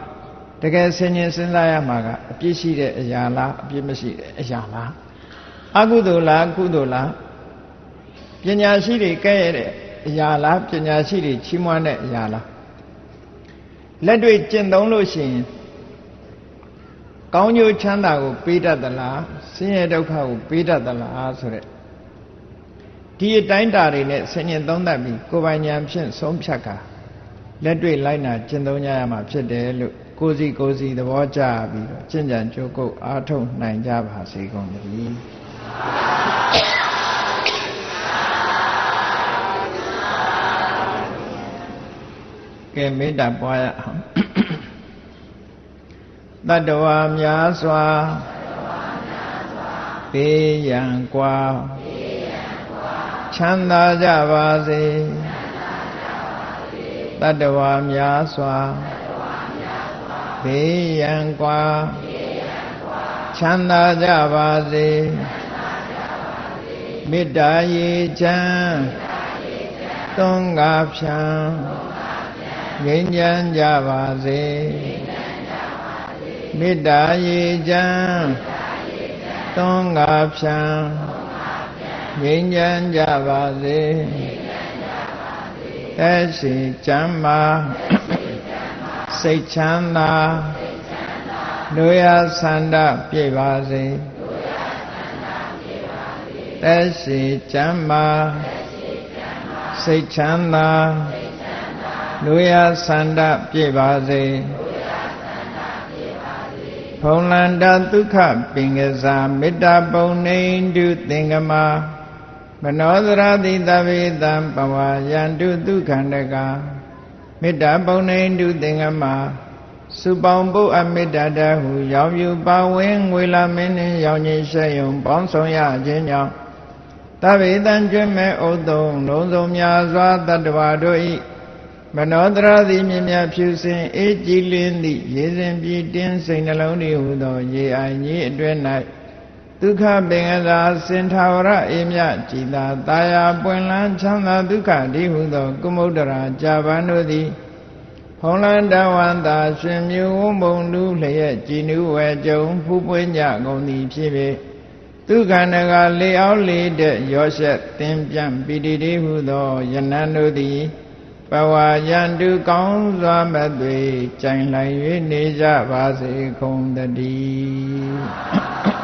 တကယ်ဆင်ញင်စဉ်းစားရမှာကအပြစ်ရှိတဲ့အရာလားအပြစ်မရှိတဲ့အရာလားအကုသိုလ်လားကုသိုလ်လားပညာရှိတွေကဲ့ရဲ့တဲ့အရာလားပညာရှိတွေချီးမွမ်းတဲ့အရာလားလက်တွေ့ကျင့်သုံးလို့ရှိရင်ကောင်းကျိုးချမ်းသာကိုပေးတတ်သလားဆင်းရဲဒုက္ခကိုပေးတတ်သလားဆိုတဲ့ ဒီအတိုင်းတာတွေနဲ့ဆင်ញင်သုံးသပ်ပြီးကိုယ်ပိုင်ဉာဏ်ဖြင့်ဆုံးဖြတ်ကာလက်တွေ့လိုက်နာကျင့်သုံးကြရမှာဖြစ်တယ်လို့ကိုယ်စီကိုယ်စီသဘောကျပြီးတော့ကျင့်ကြံကြိုးကုပ်အားထုတ်နိုင်ကြပါစေကုန်သတည်းကဲမေတ္တာပွားရအောင်တတ္တဝါများစွာဘေးရန်ကွာ ချမ်းသာကြပါစေတတ္တဝါများစွာဘေးရန်ကွာချမ်းသာကြပါစေမေတ္တာရေချမ်းသွန်ကားဖြံငြိမ်းချမ်းကြပါစေမေတ္တာရေချမ်းသွန်ကားဖြံ ငြိမ်းချမ်းကြပါစေသက်ရှိချမ်းမာစိတ်ချမ်းသာလူရဆန္ဒပြည့်ပါစေသက်ရှိချမ်းမာစိတ်ချမ်းသာလူရဆန္ဒပြည့်ပါစေဖုံလန္တဒုက္ခပင်ကစားမေတ္တာပုံနေတုသင်္ကမာ မနောသရတိတဗေတံပဝါယန္တုဒုက္ခန္တကမေတ္တာပုံနေတုသင်္ကမာစုပေါင်းပုအမေတ္တာတဟုရောင်ယူပါဝင်ငွေလာမင်းနှင့်ရောင်ကြီးရှဲယုံပေါင်းဆောင်ရခြင်းကြောင့်တဗေတံကျွမ်းမဲ့ဥသုံလုံးစုံများစွာတတ္တဝါတို့ဤမနောတရသည်မြင်မြဖြူစင်အေးကြည်လင်းသည့်ရေစဉ်ပြည်တင်းစိတ်နှလုံးဤဟုသော ရေအိုင်ကြီးအတွင်း၌ ဒုက္ခပင်ကသာစင်ထာဝရအေမြကြည်သာတာယာပွင့်လန်းချမ်းသာဒုက္ခဒီဟုသောကုမုဒ္ဒရာကြာပန်တို့သည်ဖုံးလန်းတဝန္တာရှင်မြူဝုံဘုံလူလျက်ကြည်နူးဝဲကြုံဖူးပွင့်ကြကုန်သည်ဖြစ်ပေဒုက္ခနကလေအောင်လေတဲ့ရောရှက်သင်ပြန့်ပိတိတိဟုသောယနန်တို့သည်ပဝါယံတုကောင်းစွာမသွေကြိုင်လိုက်၍နေကြပါစေကုန်တည်း